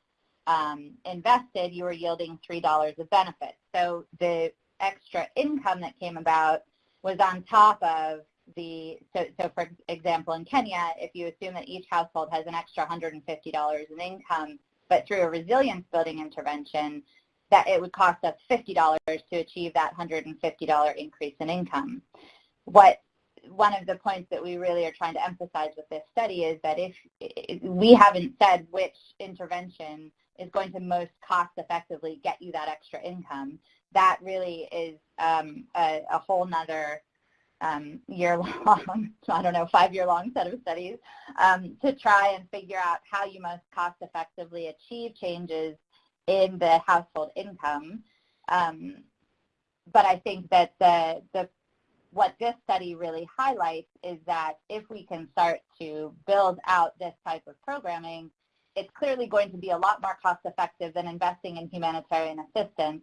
um, invested, you were yielding $3 of benefit. So the extra income that came about was on top of the, so, so for example, in Kenya, if you assume that each household has an extra $150 in income, but through a resilience building intervention, that it would cost us $50 to achieve that $150 increase in income. What one of the points that we really are trying to emphasize with this study is that if we haven't said which intervention is going to most cost effectively get you that extra income, that really is um, a, a, whole nother um, year long, I don't know, five year long set of studies um, to try and figure out how you most cost effectively achieve changes in the household income. Um, but I think that the, the what this study really highlights is that if we can start to build out this type of programming, it's clearly going to be a lot more cost effective than investing in humanitarian assistance.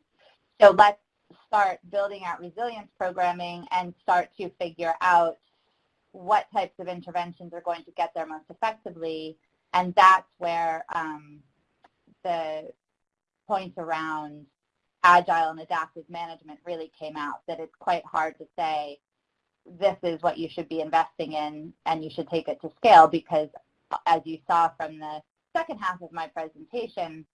So let's start building out resilience programming and start to figure out what types of interventions are going to get there most effectively. And that's where um, the points around agile and adaptive management really came out, that it's quite hard to say this is what you should be investing in and you should take it to scale because as you saw from the second half of my presentation,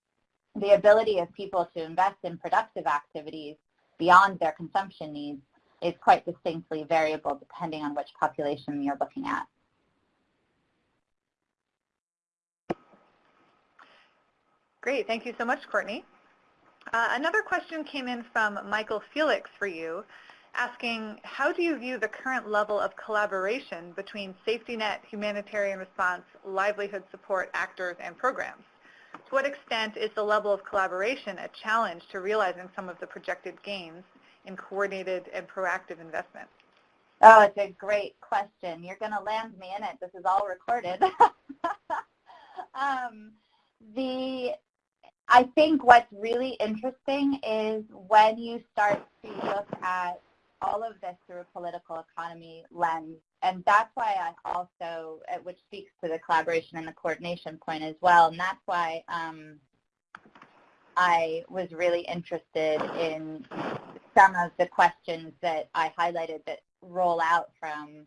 the ability of people to invest in productive activities beyond their consumption needs is quite distinctly variable depending on which population you're looking at. Great, thank you so much, Courtney. Uh, another question came in from Michael Felix for you, asking, how do you view the current level of collaboration between safety net, humanitarian response, livelihood support actors, and programs? To what extent is the level of collaboration a challenge to realizing some of the projected gains in coordinated and proactive investment? Oh, it's a great question. You're going to land me in it. This is all recorded. um, the I think what's really interesting is when you start to look at all of this through a political economy lens. And that's why I also, uh, which speaks to the collaboration and the coordination point as well. And that's why um, I was really interested in some of the questions that I highlighted that roll out from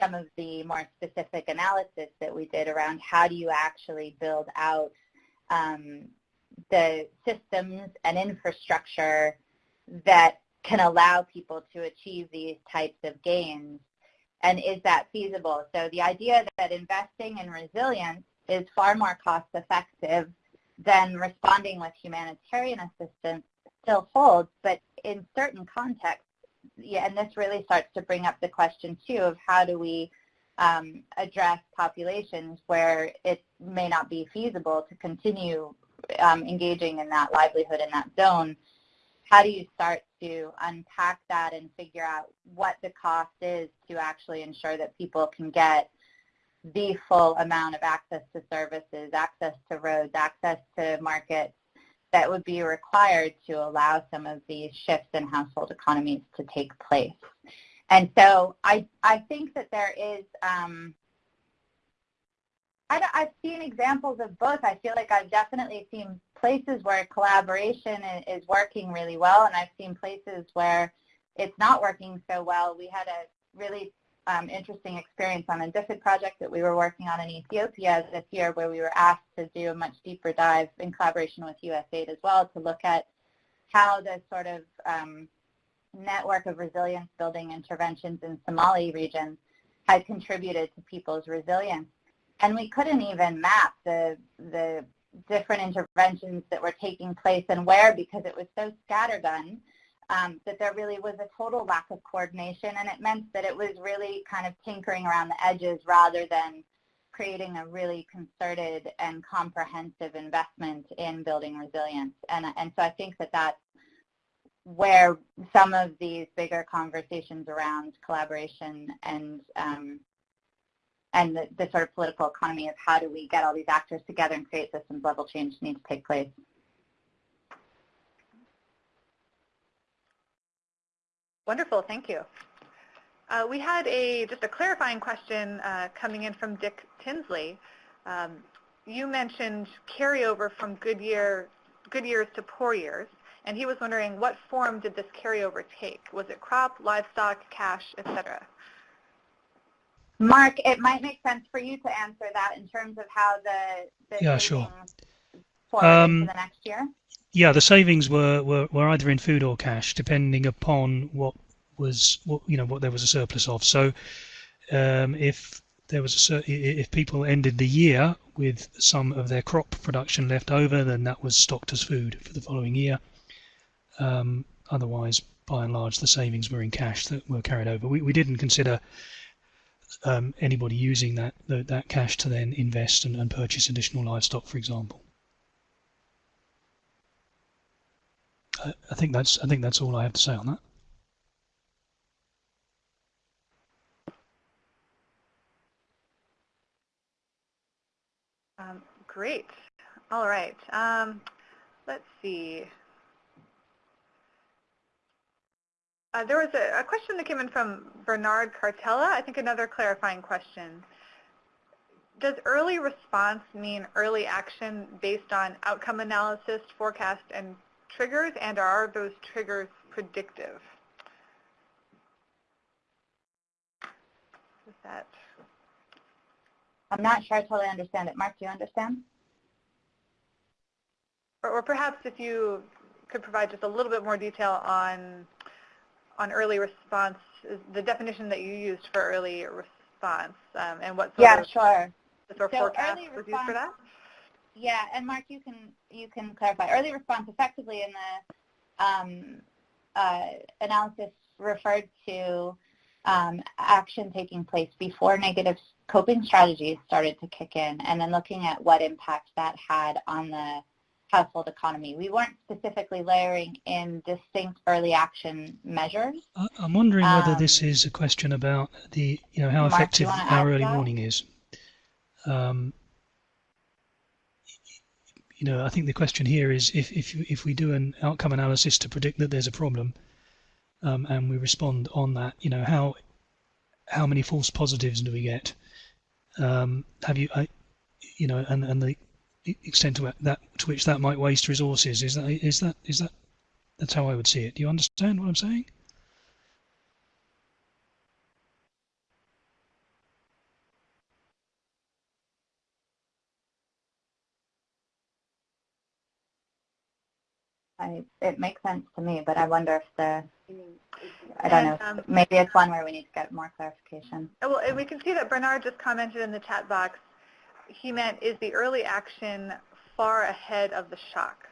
some of the more specific analysis that we did around how do you actually build out um, the systems and infrastructure that can allow people to achieve these types of gains? And is that feasible? So the idea that investing in resilience is far more cost effective than responding with humanitarian assistance still holds, but in certain contexts, yeah, and this really starts to bring up the question too of how do we um, address populations where it may not be feasible to continue um, engaging in that livelihood in that zone how do you start to unpack that and figure out what the cost is to actually ensure that people can get the full amount of access to services, access to roads, access to markets that would be required to allow some of these shifts in household economies to take place. And so I, I think that there is, um, I, have seen examples of both. I feel like I've definitely seen places where collaboration is working really well, and I've seen places where it's not working so well. We had a really um, interesting experience on a different project that we were working on in Ethiopia this year where we were asked to do a much deeper dive in collaboration with USAID as well to look at how the sort of um, network of resilience building interventions in Somali regions had contributed to people's resilience. And we couldn't even map the, the different interventions that were taking place and where because it was so scattergun um, that there really was a total lack of coordination, and it meant that it was really kind of tinkering around the edges rather than creating a really concerted and comprehensive investment in building resilience. And, and so I think that that's where some of these bigger conversations around collaboration and um, and the, the, sort of political economy of how do we get all these actors together and create systems level change needs to take place. Wonderful, thank you. Uh, we had a just a clarifying question uh, coming in from Dick Tinsley. Um, you mentioned carryover from good year, good years to poor years, and he was wondering what form did this carryover take? Was it crop, livestock, cash, etc.? Mark, it might make sense for you to answer that in terms of how the, the yeah, sure. um, the next year. Yeah, the savings were, were, were either in food or cash, depending upon what was what you know what there was a surplus of. So um, if there was a if people ended the year with some of their crop production left over, then that was stocked as food for the following year. Um, otherwise, by and large, the savings were in cash that were carried over. We, we didn't consider um, anybody using that, that, that cash to then invest and, and purchase additional livestock, for example. I, I think that's I think that's all I have to say on that. Um, great. All right. Um, let's see. Uh, there was a, a, question that came in from Bernard Cartella, I think another clarifying question. Does early response mean early action based on outcome analysis, forecast, and triggers, and are those triggers predictive? Is that? I'm not sure I totally understand it. Mark, do you understand? Or, or perhaps if you could provide just a little bit more detail on on early response, the definition that you used for early response, um, and what sort yeah, of, sure. sort of so forecast was used for that? Yeah, and Mark, you can you can clarify. Early response effectively in the um, uh, analysis referred to um, action taking place before negative coping strategies started to kick in, and then looking at what impact that had on the household economy. We weren't specifically layering in distinct early action measures. I'm wondering um, whether this um, is a question about the, you know, how Mark, effective our early warning is. Um, you know, I think the question here is if if if we do an outcome analysis to predict that there's a problem, um, and we respond on that, you know, how how many false positives do we get? Um, have you, I, you know, and and the extent to that to which that might waste resources is that is that is that that's how I would see it. Do you understand what I'm saying? I, it makes sense to me, but I wonder if the, I don't and, know, um, maybe it's one where we need to get more clarification. Well, we can see that Bernard just commented in the chat box, he meant is the early action far ahead of the shock,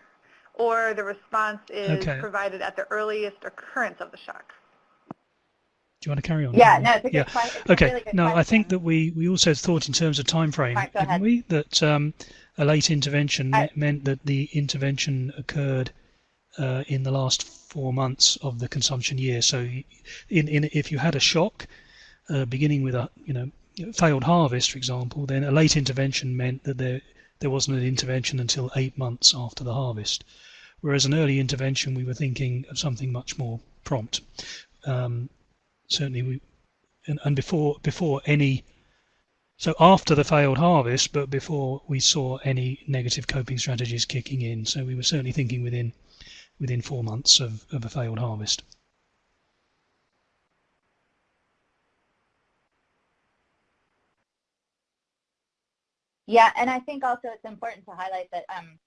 or the response is okay. provided at the earliest occurrence of the shock. Do you want to carry on? Yeah, no, it's a good yeah. question. Okay, really no, question. I think that we, we also thought in terms of time frame, right, didn't ahead. we? That um, a late intervention I, meant that the intervention occurred uh, in the last four months of the consumption year. So, in, in if you had a shock uh, beginning with a you know failed harvest, for example, then a late intervention meant that there there wasn't an intervention until eight months after the harvest. Whereas an early intervention, we were thinking of something much more prompt. Um, certainly, we and, and before before any so after the failed harvest, but before we saw any negative coping strategies kicking in. So we were certainly thinking within within four months of, of a failed harvest. Yeah, and I think also it's important to highlight that um,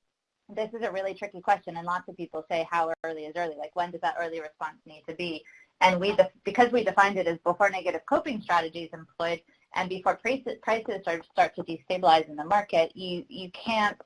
this is a really tricky question, and lots of people say how early is early, like when does that early response need to be? And we, because we defined it as before negative coping strategies employed and before prices, prices start, start to destabilize in the market, you, you can't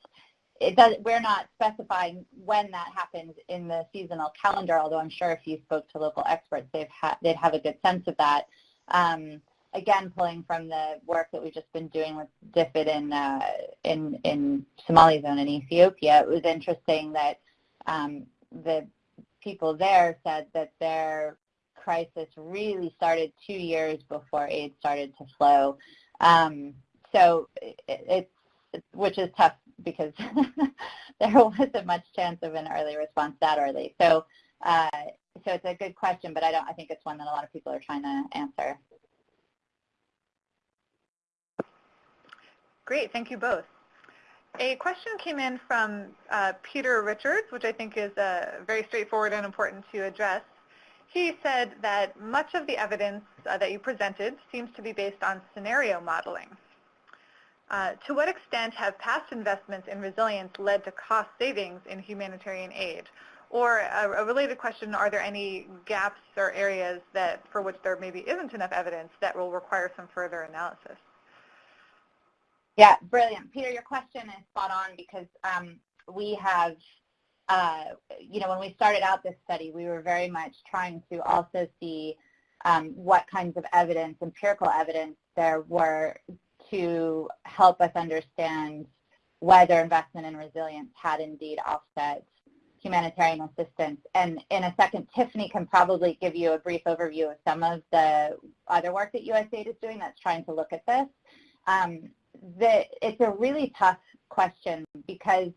it does, we're not specifying when that happens in the seasonal calendar, although I'm sure if you spoke to local experts, they've ha they'd have a good sense of that. Um, again, pulling from the work that we've just been doing with DFID in, uh, in, in Somali zone in Ethiopia, it was interesting that um, the people there said that their crisis really started two years before aid started to flow. Um, so it, it's, which is tough because there wasn't much chance of an early response that early. So, uh, so it's a good question, but I don't. I think it's one that a lot of people are trying to answer. Great, thank you both. A question came in from uh, Peter Richards, which I think is uh, very straightforward and important to address. He said that much of the evidence uh, that you presented seems to be based on scenario modeling. Uh, to what extent have past investments in resilience led to cost savings in humanitarian aid? Or a, a, related question, are there any gaps or areas that for which there maybe isn't enough evidence that will require some further analysis? Yeah, brilliant. Peter, your question is spot on because um, we have, uh, you know, when we started out this study, we were very much trying to also see um, what kinds of evidence, empirical evidence, there were to help us understand whether investment in resilience had indeed offset humanitarian assistance. And in a second, Tiffany can probably give you a brief overview of some of the other work that USAID is doing that's trying to look at this. Um, it's a really tough question because,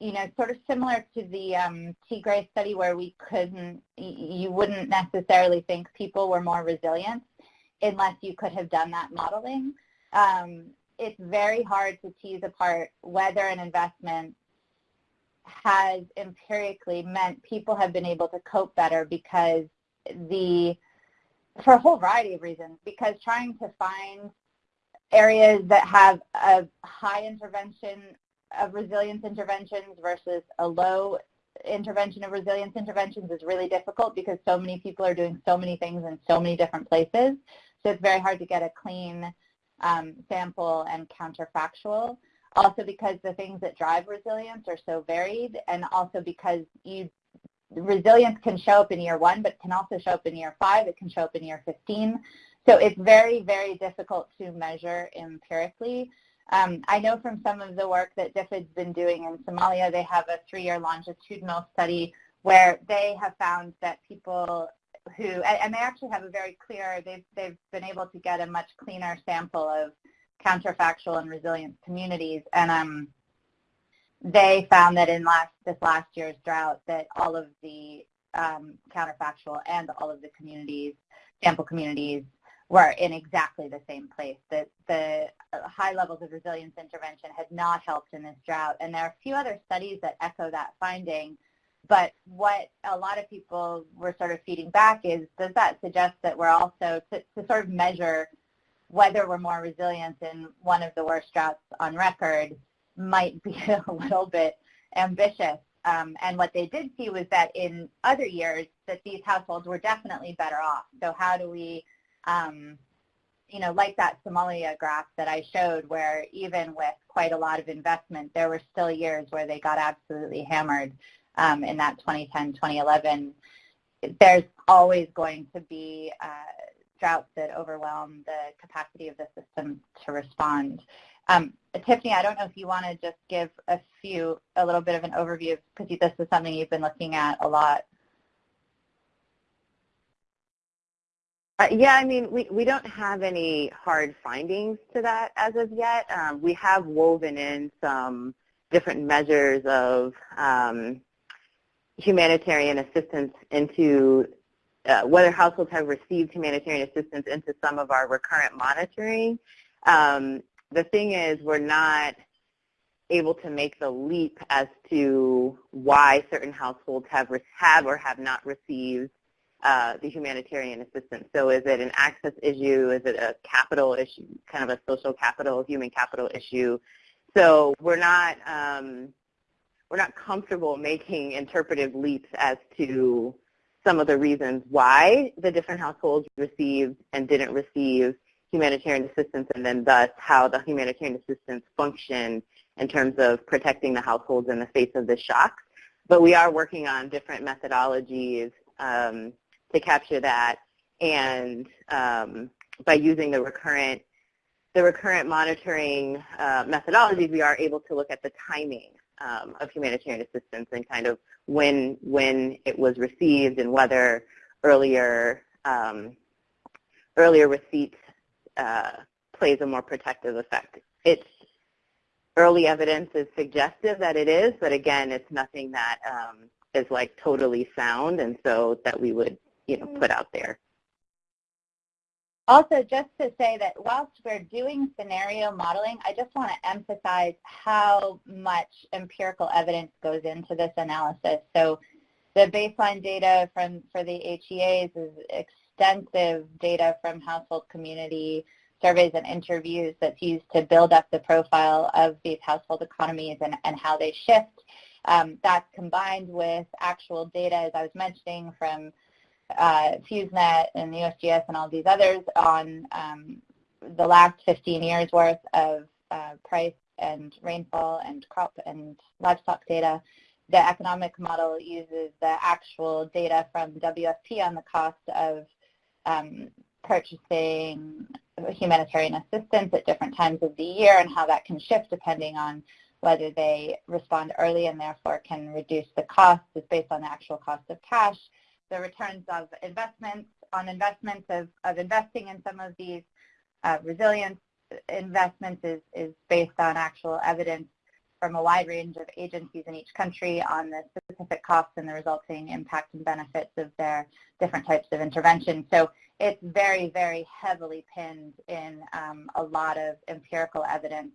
you know, sort of similar to the um, Tigray study where we couldn't, you wouldn't necessarily think people were more resilient unless you could have done that modeling. Um, it's very hard to tease apart whether an investment has empirically meant people have been able to cope better because the, for a whole variety of reasons, because trying to find areas that have a high intervention of resilience interventions versus a low intervention of resilience interventions is really difficult because so many people are doing so many things in so many different places. So it's very hard to get a clean um, sample and counterfactual. Also because the things that drive resilience are so varied and also because you resilience can show up in year one but can also show up in year five, it can show up in year 15. So it's very, very difficult to measure empirically. Um, I know from some of the work that DFID's been doing in Somalia, they have a three-year longitudinal study where they have found that people who, and they actually have a very clear, they've, they've been able to get a much cleaner sample of counterfactual and resilient communities. And um, they found that in last, this last year's drought that all of the um, counterfactual and all of the communities, sample communities, were in exactly the same place. That the high levels of resilience intervention had not helped in this drought. And there are a few other studies that echo that finding. But what a lot of people were sort of feeding back is, does that suggest that we're also, to, to sort of measure whether we're more resilient in one of the worst droughts on record might be a little bit ambitious. Um, and what they did see was that in other years that these households were definitely better off. So how do we, um, you know, like that Somalia graph that I showed where even with quite a lot of investment, there were still years where they got absolutely hammered um, in that 2010, 2011, there's always going to be uh, droughts that overwhelm the capacity of the system to respond. Um, Tiffany, I don't know if you want to just give a few, a little bit of an overview, because this is something you've been looking at a lot. Uh, yeah, I mean, we, we don't have any hard findings to that as of yet. Um, we have woven in some different measures of um, humanitarian assistance into uh, whether households have received humanitarian assistance into some of our recurrent monitoring. Um, the thing is we're not able to make the leap as to why certain households have, have or have not received uh, the humanitarian assistance. So is it an access issue? Is it a capital issue, kind of a social capital, human capital issue? So we're not um, we're not comfortable making interpretive leaps as to some of the reasons why the different households received and didn't receive humanitarian assistance and then thus how the humanitarian assistance functioned in terms of protecting the households in the face of the shock. But we are working on different methodologies um, to capture that, and um, by using the recurrent the recurrent monitoring uh, methodologies, we are able to look at the timing um, of humanitarian assistance and kind of when when it was received and whether earlier um, earlier receipt uh, plays a more protective effect. It's early evidence is suggestive that it is, but again, it's nothing that um, is like totally sound, and so that we would you know put out there. Also, just to say that whilst we're doing scenario modeling, I just want to emphasize how much empirical evidence goes into this analysis. So the baseline data from for the HEAs is extensive data from household community surveys and interviews that's used to build up the profile of these household economies and, and how they shift. Um, that's combined with actual data, as I was mentioning, from uh, FEWSNet and the USGS and all these others on um, the last 15 years worth of uh, price and rainfall and crop and livestock data. The economic model uses the actual data from WFP on the cost of um, purchasing humanitarian assistance at different times of the year and how that can shift depending on whether they respond early and therefore can reduce the cost is based on the actual cost of cash. The returns of investments on investments of, of investing in some of these uh, resilience investments is, is based on actual evidence from a wide range of agencies in each country on the specific costs and the resulting impact and benefits of their different types of intervention. So it's very, very heavily pinned in um, a lot of empirical evidence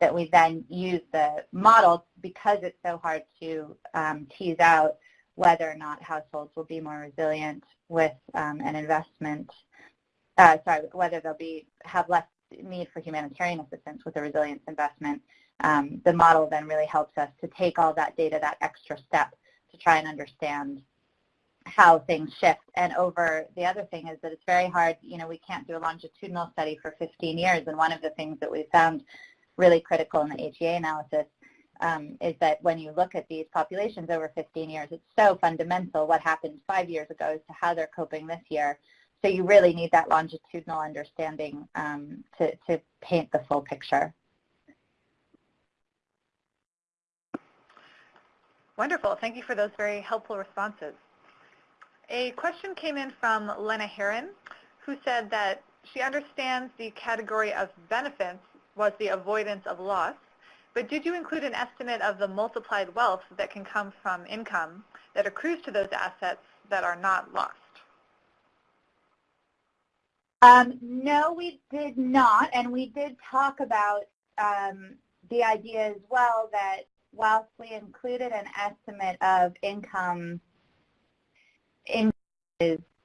that we then use the model because it's so hard to um, tease out whether or not households will be more resilient with um, an investment, uh, sorry, whether they'll be have less need for humanitarian assistance with a resilience investment um, the model then really helps us to take all that data that extra step to try and understand how things shift. And over the other thing is that it's very hard, you know, we can't do a longitudinal study for 15 years. And one of the things that we found really critical in the HEA analysis um, is that when you look at these populations over 15 years, it's so fundamental what happened five years ago as to how they're coping this year. So you really need that longitudinal understanding um, to, to paint the full picture. Wonderful. Thank you for those very helpful responses. A question came in from Lena Heron, who said that she understands the category of benefits was the avoidance of loss, but did you include an estimate of the multiplied wealth that can come from income that accrues to those assets that are not lost? Um, no, we did not, and we did talk about um, the idea as well that whilst we included an estimate of income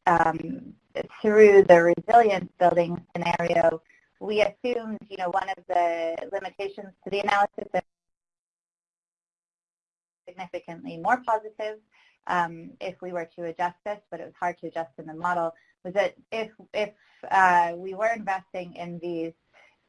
um, through the resilience building scenario, we assumed, you know, one of the limitations to the analysis is significantly more positive um, if we were to adjust this, but it was hard to adjust in the model, was that if, if uh, we were investing in these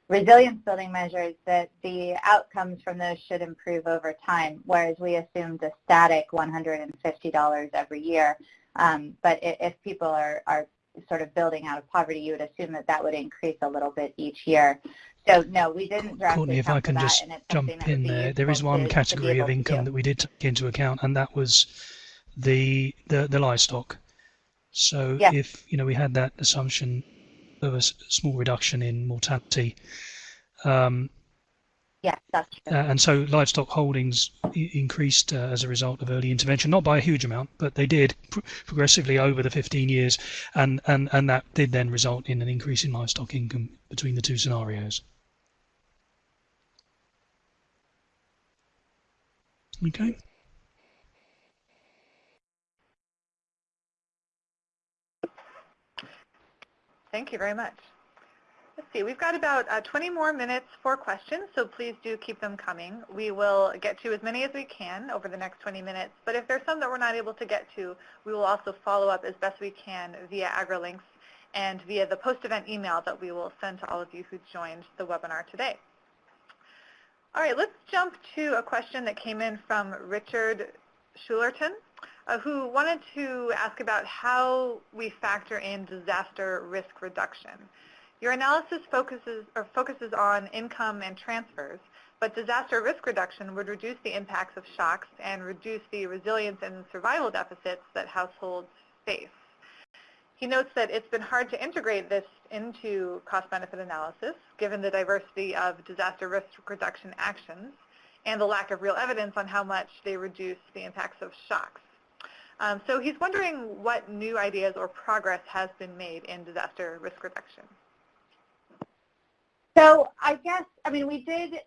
resilience building measures that the outcomes from those should improve over time, whereas we assumed a static $150 every year. Um, but if people are, are sort of building out of poverty, you would assume that that would increase a little bit each year. So no, we didn't Courtney, if I can just jump in there, there is one category of income that we did take into account, and that was the the, the livestock. So yes. if you know we had that assumption of a small reduction in mortality. Um, yeah, that's true. Uh, and so livestock holdings increased uh, as a result of early intervention, not by a huge amount, but they did pr progressively over the 15 years, and, and, and that did then result in an increase in livestock income between the two scenarios. Okay. Thank you very much. See, we've got about uh, 20 more minutes for questions, so please do keep them coming. We will get to as many as we can over the next 20 minutes, but if there's some that we're not able to get to, we will also follow up as best we can via AgriLinks and via the post-event email that we will send to all of you who joined the webinar today. All right, let's jump to a question that came in from Richard Schulerton, uh, who wanted to ask about how we factor in disaster risk reduction. Your analysis focuses, or focuses on income and transfers, but disaster risk reduction would reduce the impacts of shocks and reduce the resilience and survival deficits that households face. He notes that it's been hard to integrate this into cost-benefit analysis, given the diversity of disaster risk reduction actions and the lack of real evidence on how much they reduce the impacts of shocks. Um, so he's wondering what new ideas or progress has been made in disaster risk reduction. So I guess, I mean, we did,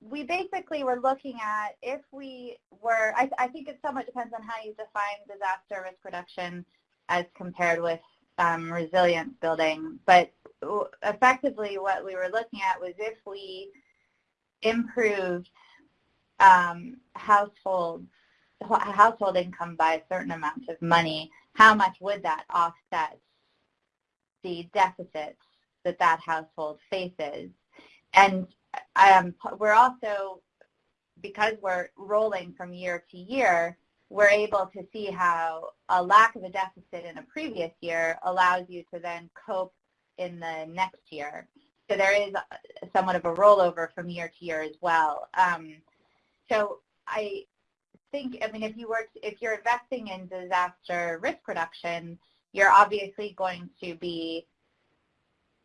we basically were looking at if we were, I, I think it somewhat depends on how you define disaster risk reduction as compared with um, resilience building. But effectively what we were looking at was if we improved um, households household income by a certain amount of money, how much would that offset the deficits that that household faces? And um, we're also, because we're rolling from year to year, we're able to see how a lack of a deficit in a previous year allows you to then cope in the next year. So there is somewhat of a rollover from year to year as well. Um, so I think, I mean, if you were, if you're investing in disaster risk reduction, you're obviously going to be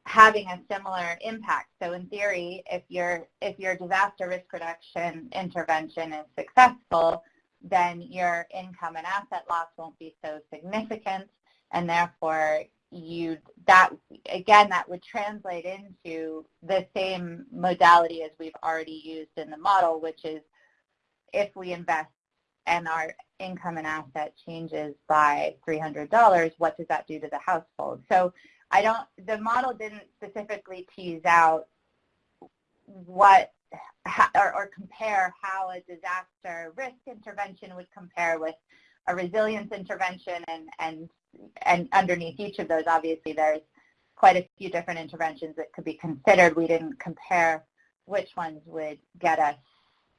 having a similar impact. So in theory, if your if your disaster risk reduction intervention is successful, then your income and asset loss won't be so significant, and therefore you that again that would translate into the same modality as we've already used in the model, which is if we invest and our income and asset changes by $300, what does that do to the household? So I don't, the model didn't specifically tease out what or, or compare how a disaster risk intervention would compare with a resilience intervention and, and, and underneath each of those, obviously, there's quite a few different interventions that could be considered. We didn't compare which ones would get us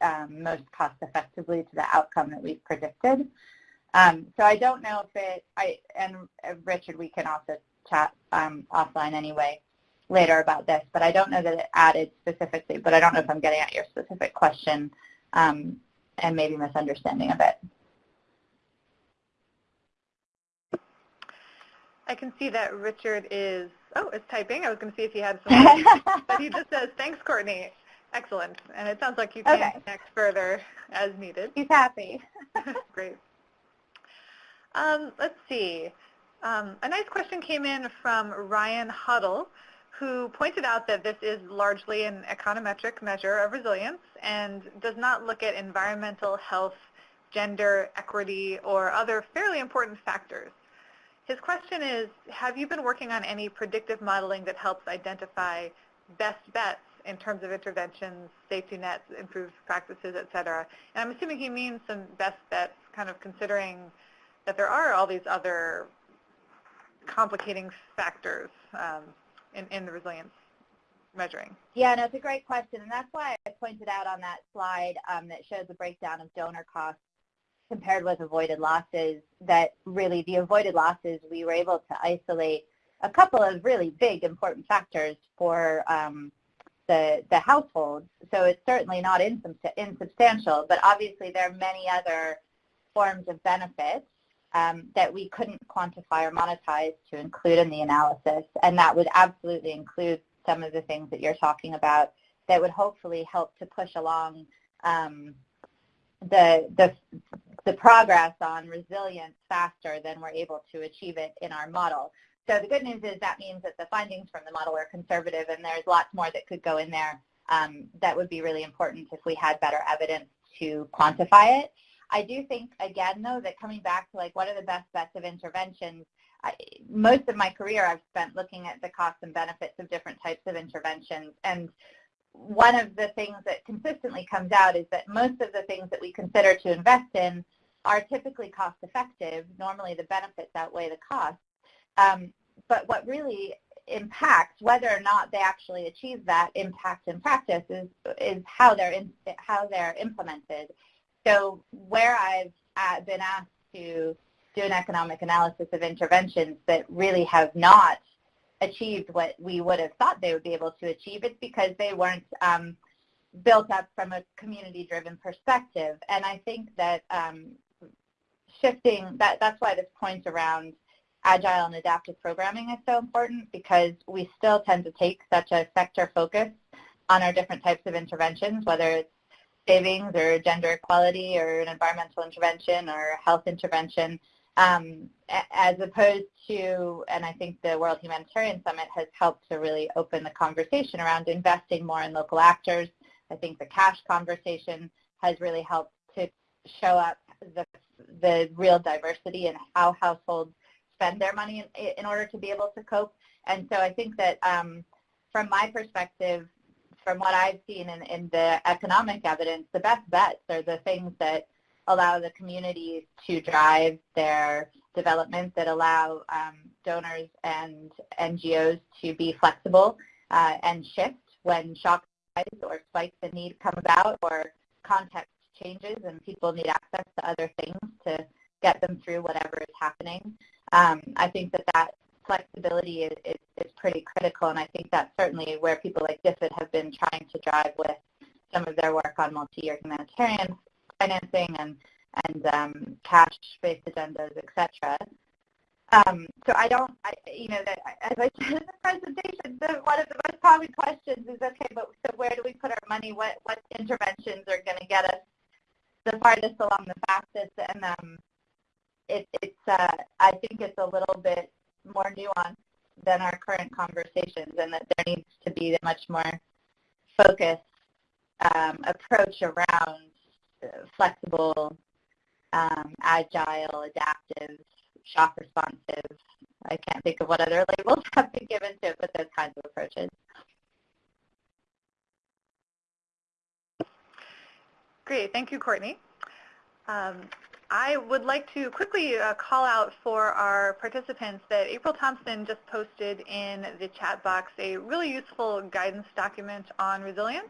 um, most cost effectively to the outcome that we've predicted. Um, so I don't know if it, I, and uh, Richard, we can also chat um, offline anyway later about this, but I don't know that it added specifically, but I don't know if I'm getting at your specific question um, and maybe misunderstanding of it. I can see that Richard is, oh, is typing. I was going to see if he had something, but he just says, thanks, Courtney. Excellent. And it sounds like you can okay. connect further as needed. He's happy. Great. Um, let's see. Um, a nice question came in from Ryan Huddle, who pointed out that this is largely an econometric measure of resilience and does not look at environmental health, gender, equity, or other fairly important factors. His question is, have you been working on any predictive modeling that helps identify best bets in terms of interventions, safety nets, improved practices, et cetera? And I'm assuming he means some best bets, kind of considering that there are all these other complicating factors um, in, in the resilience measuring? Yeah, no, it's a great question, and that's why I pointed out on that slide um, that shows the breakdown of donor costs compared with avoided losses, that really the avoided losses, we were able to isolate a couple of really big important factors for um, the, the households. So it's certainly not insubstantial, but obviously there are many other forms of benefits um, that we couldn't quantify or monetize to include in the analysis. And that would absolutely include some of the things that you're talking about that would hopefully help to push along um, the, the, the progress on resilience faster than we're able to achieve it in our model. So the good news is that means that the findings from the model are conservative and there's lots more that could go in there um, that would be really important if we had better evidence to quantify it. I do think, again, though, that coming back to like what are the best bets of interventions, I, most of my career I've spent looking at the costs and benefits of different types of interventions. And one of the things that consistently comes out is that most of the things that we consider to invest in are typically cost effective. Normally the benefits outweigh the costs. Um, but what really impacts whether or not they actually achieve that impact in practice, is is how they're in, how they're implemented. So where I've uh, been asked to do an economic analysis of interventions that really have not achieved what we would have thought they would be able to achieve, it's because they weren't um, built up from a community-driven perspective. And I think that um, shifting, that, that's why this point around agile and adaptive programming is so important because we still tend to take such a sector focus on our different types of interventions, whether it's savings or gender equality or an environmental intervention or health intervention, um, as opposed to, and I think the World Humanitarian Summit has helped to really open the conversation around investing more in local actors. I think the cash conversation has really helped to show up the, the real diversity in how households spend their money in, in order to be able to cope. And so I think that um, from my perspective, from what I've seen in, in the economic evidence, the best bets are the things that allow the communities to drive their development, that allow um, donors and NGOs to be flexible uh, and shift when shocks or spikes in need come about or context changes and people need access to other things to get them through whatever is happening. Um, I think that that flexibility is, is, is, pretty critical, and I think that's certainly where people like DFID have been trying to drive with some of their work on multi-year humanitarian financing and, and um, cash-based agendas, etc. Um, so I don't, I, you know, that, as I said in the presentation, the, one of the most common questions is, okay, but so where do we put our money? What, what interventions are going to get us the farthest along the fastest? And um, it, it's, uh, I think it's a little bit more nuanced than our current conversations and that there needs to be a much more focused um, approach around uh, flexible, um, agile, adaptive, shock responsive. I can't think of what other labels have been given to it, but those kinds of approaches. Great, thank you, Courtney. Um, I would like to quickly uh, call out for our participants that April Thompson just posted in the chat box a really useful guidance document on resilience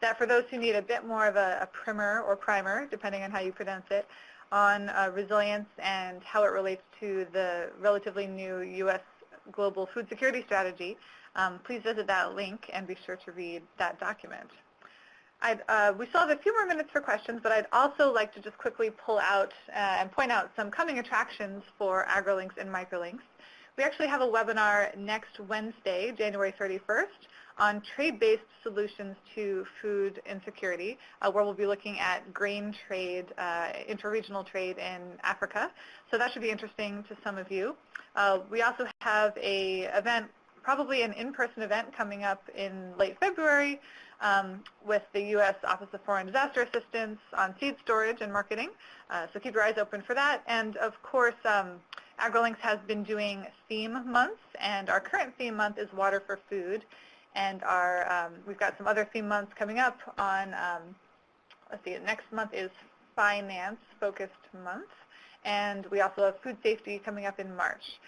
that for those who need a bit more of a, a primer or primer, depending on how you pronounce it, on uh, resilience and how it relates to the relatively new U.S. Global Food Security Strategy, um, please visit that link and be sure to read that document. Uh, we still have a few more minutes for questions, but I'd also like to just quickly pull out uh, and point out some coming attractions for AgriLinks and Microlinks. We actually have a webinar next Wednesday, January 31st, on trade-based solutions to food insecurity, uh, where we'll be looking at grain trade, uh, interregional trade in Africa. So that should be interesting to some of you. Uh, we also have a event, probably an in-person event coming up in late February um, with the U.S. Office of Foreign Disaster Assistance on seed storage and marketing. Uh, so keep your eyes open for that. And of course, um, AgriLinks has been doing theme months, and our current theme month is Water for Food. And our, um, we've got some other theme months coming up on, um, let's see, next month is Finance Focused Month. And we also have Food Safety coming up in March.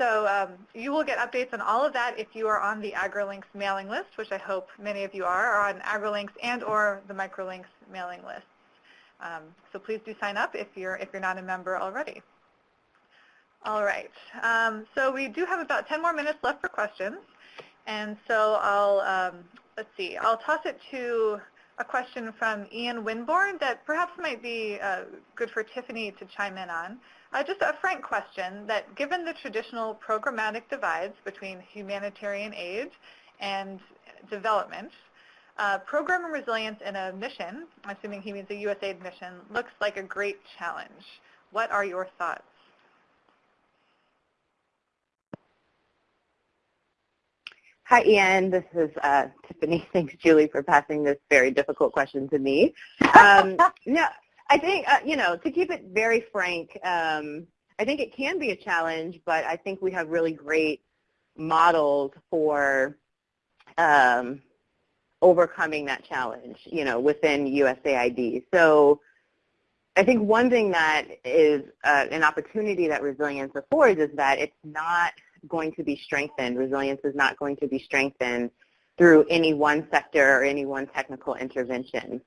So um, you will get updates on all of that if you are on the AgriLinks mailing list, which I hope many of you are, or on AgriLinks and or the Microlinks mailing lists. Um, so please do sign up if you're, if you're not a member already. All right. Um, so we do have about 10 more minutes left for questions. And so I'll, um, let's see, I'll toss it to a question from Ian Winborn that perhaps might be uh, good for Tiffany to chime in on. Uh, just a frank question that given the traditional programmatic divides between humanitarian aid and development, uh, program resilience in a mission, assuming he means a USAID mission, looks like a great challenge. What are your thoughts? Hi, Ian. This is uh, Tiffany. Thanks, Julie, for passing this very difficult question to me. Um, no, I think, uh, you know, to keep it very frank, um, I think it can be a challenge, but I think we have really great models for um, overcoming that challenge, you know, within USAID. So I think one thing that is uh, an opportunity that resilience affords is that it's not going to be strengthened. Resilience is not going to be strengthened through any one sector or any one technical intervention.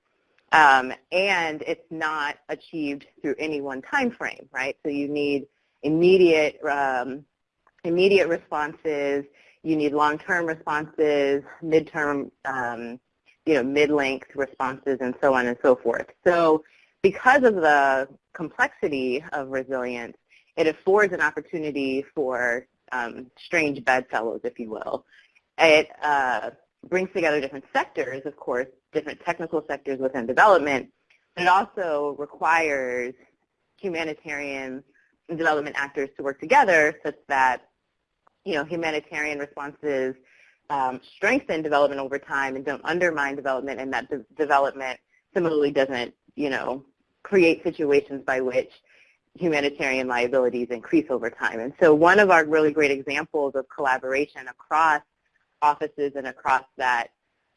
Um, and it's not achieved through any one time frame, right? So you need immediate, um, immediate responses, you need long-term responses, midterm, um, you know, mid-length responses, and so on and so forth. So because of the complexity of resilience, it affords an opportunity for um, strange bedfellows, if you will. It uh, brings together different sectors, of course, different technical sectors within development, but it also requires humanitarian development actors to work together such that, you know, humanitarian responses um, strengthen development over time and don't undermine development and that de development similarly doesn't, you know, create situations by which humanitarian liabilities increase over time. And so one of our really great examples of collaboration across offices and across that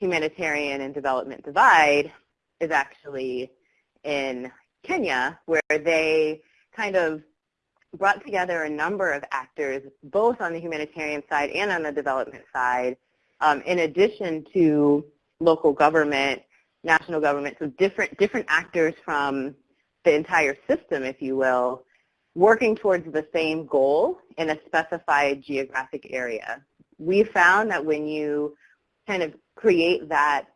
humanitarian and development divide is actually in Kenya, where they kind of brought together a number of actors, both on the humanitarian side and on the development side, um, in addition to local government, national government, so different, different actors from the entire system, if you will, working towards the same goal in a specified geographic area. We found that when you kind of create that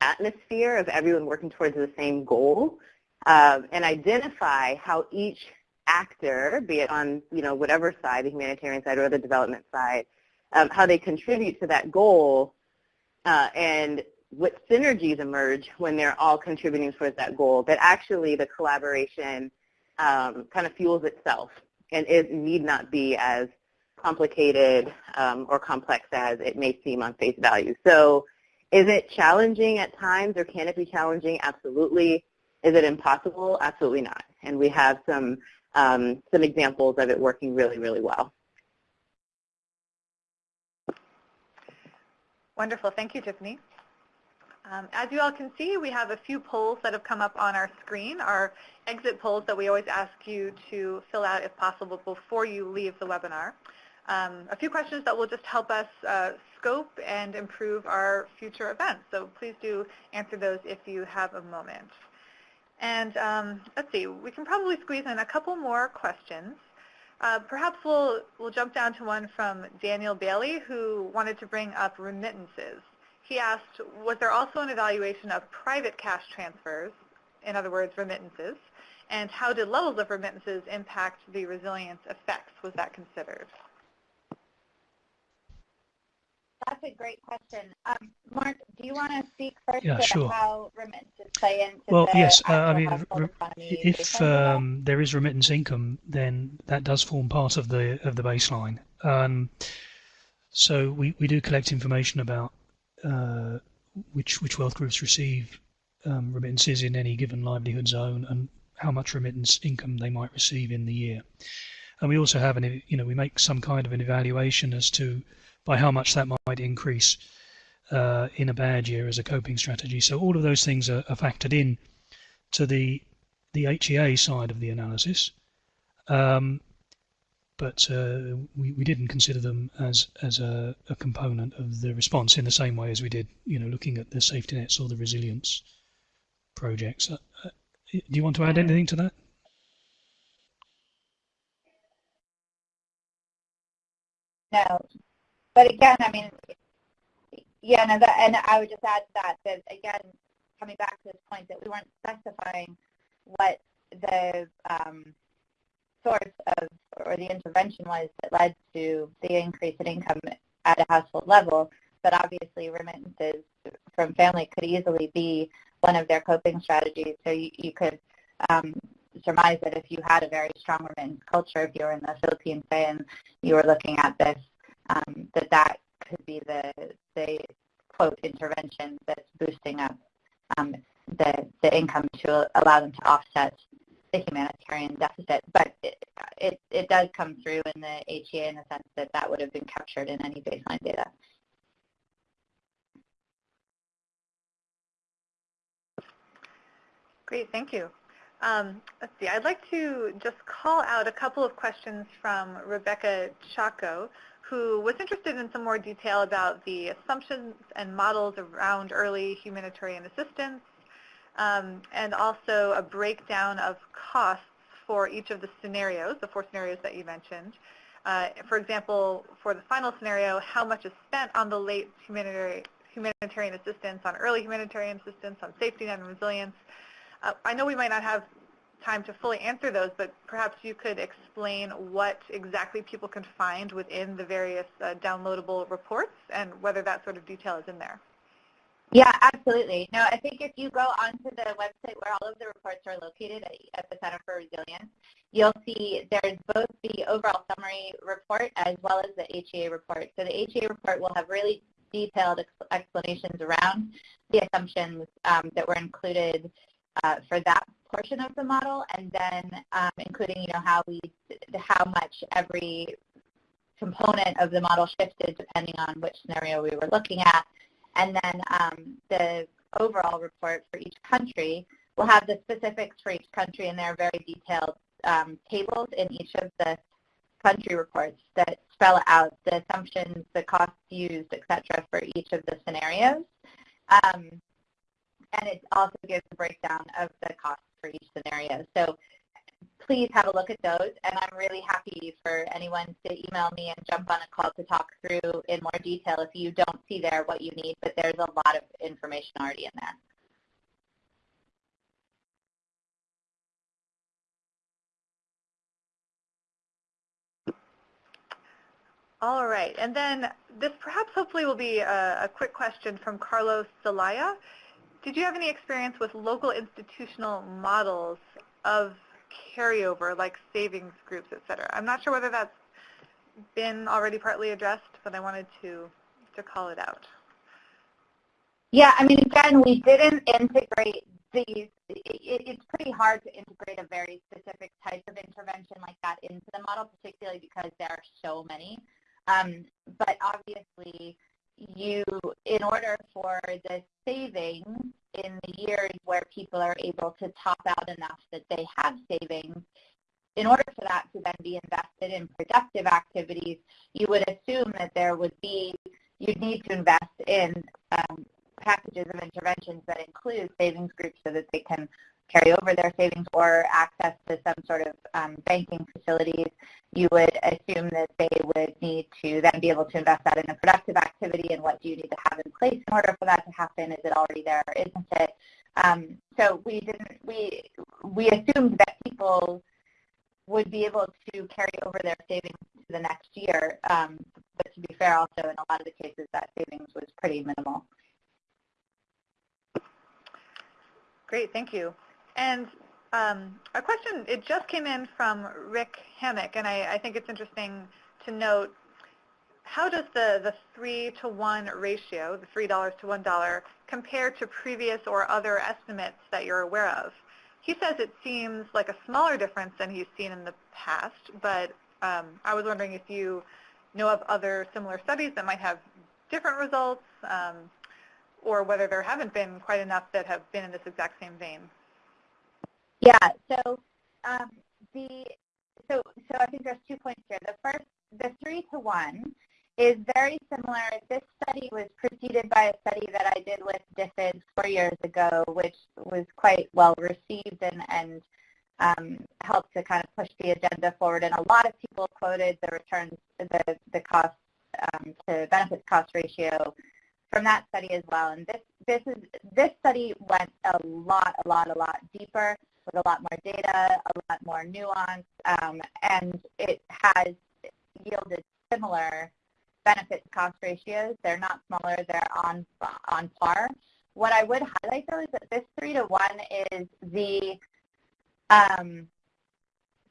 atmosphere of everyone working towards the same goal um, and identify how each actor, be it on you know whatever side, the humanitarian side or the development side, um, how they contribute to that goal uh, and what synergies emerge when they're all contributing towards that goal, that actually the collaboration um, kind of fuels itself and it need not be as complicated um, or complex as it may seem on face value. So is it challenging at times or can it be challenging? Absolutely. Is it impossible? Absolutely not. And we have some, um, some examples of it working really, really well. Wonderful. Thank you, Tiffany. Um, as you all can see, we have a few polls that have come up on our screen, our exit polls that we always ask you to fill out if possible before you leave the webinar. Um, a few questions that will just help us uh, scope and improve our future events. So please do answer those if you have a moment. And um, let's see, we can probably squeeze in a couple more questions. Uh, perhaps we'll, we'll jump down to one from Daniel Bailey, who wanted to bring up remittances. He asked, was there also an evaluation of private cash transfers, in other words, remittances, and how did levels of remittances impact the resilience effects? Was that considered? That's a great question. Um, Mark, do you want to speak first yeah, sure. how remittances play into well, the yes, uh, I mean, if based on that? um, there is remittance income, then that does form part of the of the baseline. Um, so we, we do collect information about uh, which which wealth groups receive um, remittances in any given livelihood zone and how much remittance income they might receive in the year. And we also have an you know we make some kind of an evaluation as to by how much that might increase uh, in a bad year as a coping strategy. So all of those things are, are factored in to the the HEA side of the analysis, um, but uh, we, we didn't consider them as as a, a, component of the response in the same way as we did, you know, looking at the safety nets or the resilience projects. Uh, uh do you want to add anything to that? No, but again, I mean, yeah, that, and I would just add to that, that again, coming back to this point that we weren't specifying what the um, source of or the intervention was that led to the increase in income at a household level, but obviously remittances from family could easily be one of their coping strategies. So you, you could um, surmise that if you had a very strong remittance culture, if you were in the Philippines, say, and you were looking at this um, that that could be the, the quote intervention that's boosting up um, the, the income to allow them to offset the humanitarian deficit. But it, it, it does come through in the HEA in the sense that that would have been captured in any baseline data. Great, thank you. Um, let's see, I'd like to just call out a couple of questions from Rebecca Chaco, who was interested in some more detail about the assumptions and models around early humanitarian assistance, um, and also a breakdown of costs for each of the scenarios, the four scenarios that you mentioned. Uh, for example, for the final scenario, how much is spent on the late humanitarian, humanitarian assistance, on early humanitarian assistance, on safety net and resilience. Uh, I know we might not have time to fully answer those, but perhaps you could explain what exactly people can find within the various uh, downloadable reports and whether that sort of detail is in there. Yeah, absolutely. No, I think if you go onto the website where all of the reports are located at, at the Center for Resilience, you'll see there's both the overall summary report as well as the HEA report. So the HEA report will have really detailed ex explanations around the assumptions um, that were included uh, for that portion of the model, and then um, including you know how we how much every component of the model shifted depending on which scenario we were looking at, and then um, the overall report for each country will have the specifics for each country, and there are very detailed um, tables in each of the country reports that spell out the assumptions, the costs used, et cetera, for each of the scenarios. Um, and it also gives a breakdown of the costs for each scenario. So please have a look at those, and I'm really happy for anyone to email me and jump on a call to talk through in more detail if you don't see there what you need, but there's a lot of information already in there. All right, and then this perhaps hopefully will be a, a quick question from Carlos Zelaya. Did you have any experience with local institutional models of carryover, like savings groups, et cetera? I'm not sure whether that's been already partly addressed, but I wanted to, to call it out. Yeah, I mean, again, we didn't integrate these. It, it's pretty hard to integrate a very specific type of intervention like that into the model, particularly because there are so many. Um, but obviously, you, in order for the savings in the years where people are able to top out enough that they have savings, in order for that to then be invested in productive activities, you would assume that there would be, you'd need to invest in um, packages of interventions that include savings groups so that they can carry over their savings or access to some sort of um, banking facilities, you would assume that they would need to then be able to invest that in a productive activity and what do you need to have in place in order for that to happen? Is it already there or isn't it? Um, so we didn't, we, we assumed that people would be able to carry over their savings to the next year. Um, but to be fair, also in a lot of the cases, that savings was pretty minimal. Great, thank you. And um, a question, it just came in from Rick Hammock, and I, I think it's interesting to note, how does the, the 3 to 1 ratio, the $3 to $1, compare to previous or other estimates that you're aware of? He says it seems like a smaller difference than he's seen in the past, but um, I was wondering if you know of other similar studies that might have different results, um, or whether there haven't been quite enough that have been in this exact same vein. Yeah. So um, the so so I think there's two points here. The first, the three to one, is very similar. This study was preceded by a study that I did with DFID four years ago, which was quite well received and and um, helped to kind of push the agenda forward. And a lot of people quoted the returns, the the cost um, to benefits cost ratio from that study as well. And this this is this study went a lot, a lot, a lot deeper with a lot more data, a lot more nuance, um, and it has yielded similar benefit to cost ratios. They're not smaller, they're on, on par. What I would highlight though is that this three to one is the um,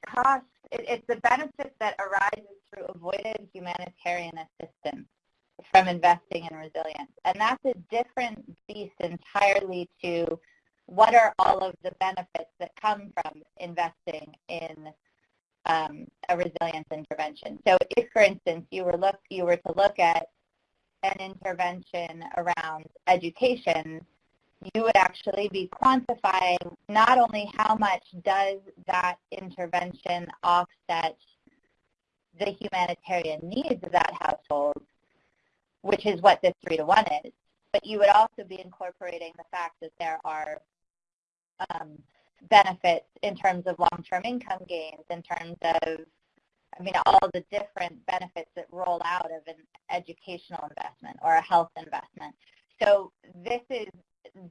cost, it, it's the benefit that arises through avoided humanitarian assistance from investing in resilience. And that's a different beast entirely to what are all of the benefits that come from investing in um, a resilience intervention. So if, for instance, you were, look, you were to look at an intervention around education, you would actually be quantifying not only how much does that intervention offset the humanitarian needs of that household, which is what this three to one is, but you would also be incorporating the fact that there are um, benefits in terms of long-term income gains, in terms of, I mean, all the different benefits that roll out of an educational investment or a health investment. So this is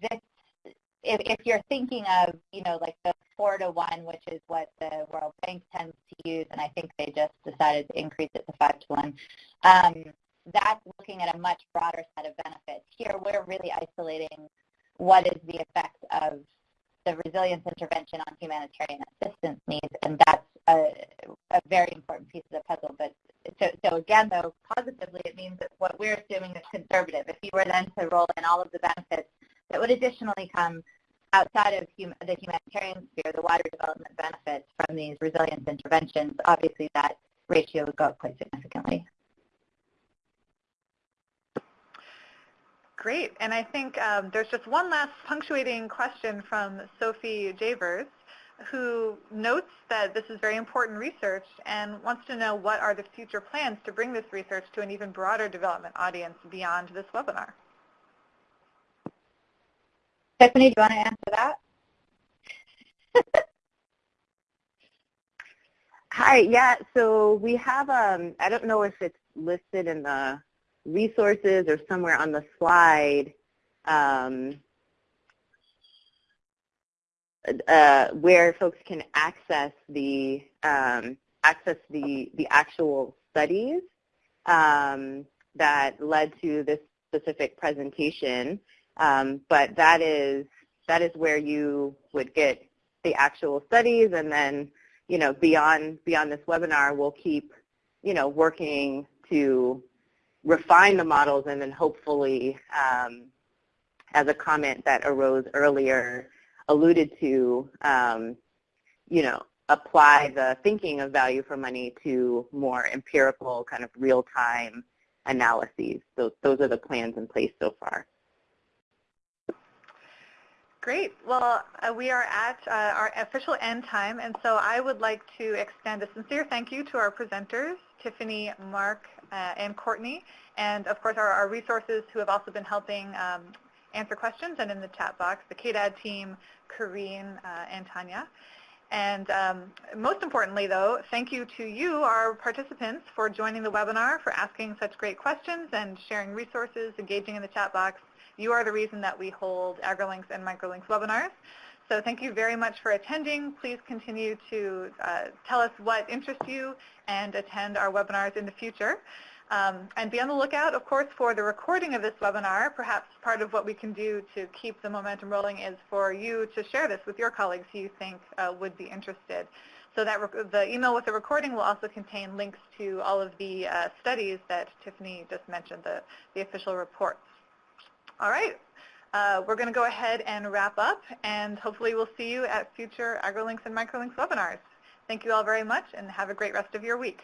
this. If, if you're thinking of, you know, like the four to one, which is what the World Bank tends to use, and I think they just decided to increase it to five to one. Um, that's looking at a much broader set of benefits. Here, we're really isolating what is the effect of the resilience intervention on humanitarian assistance needs, and that's a, a very important piece of the puzzle. But so, so again, though, positively, it means that what we're assuming is conservative. If you were then to roll in all of the benefits that would additionally come outside of hum the humanitarian sphere, the wider development benefits from these resilience interventions, obviously that ratio would go up quite significantly. Great. And I think um, there's just one last punctuating question from Sophie Javers, who notes that this is very important research and wants to know what are the future plans to bring this research to an even broader development audience beyond this webinar. Stephanie, do you want to answer that? Hi, yeah, so we have, um, I don't know if it's listed in the resources or somewhere on the slide um, uh, where folks can access the um, access the the actual studies um, that led to this specific presentation. Um, but that is that is where you would get the actual studies, and then you know beyond beyond this webinar, we'll keep you know working to refine the models and then hopefully, um, as a comment that arose earlier, alluded to, um, you know, apply the thinking of value for money to more empirical kind of real-time analyses. So those are the plans in place so far. Great. Well, uh, we are at uh, our official end time, and so I would like to extend a sincere thank you to our presenters, Tiffany, Mark, and Courtney, and of course our, our, resources who have also been helping um, answer questions and in the chat box, the KDAD team, Karine uh, and Tanya. And um, most importantly, though, thank you to you, our participants, for joining the webinar, for asking such great questions and sharing resources, engaging in the chat box. You are the reason that we hold AgriLinks and MicroLinks webinars. So thank you very much for attending. Please continue to uh, tell us what interests you and attend our webinars in the future. Um, and be on the lookout, of course, for the recording of this webinar. Perhaps part of what we can do to keep the momentum rolling is for you to share this with your colleagues who you think uh, would be interested. So that the email with the recording will also contain links to all of the uh, studies that Tiffany just mentioned, the, the official reports. All right. Uh, we're going to go ahead and wrap up, and hopefully we'll see you at future AgriLinks and MicroLinks webinars. Thank you all very much, and have a great rest of your week.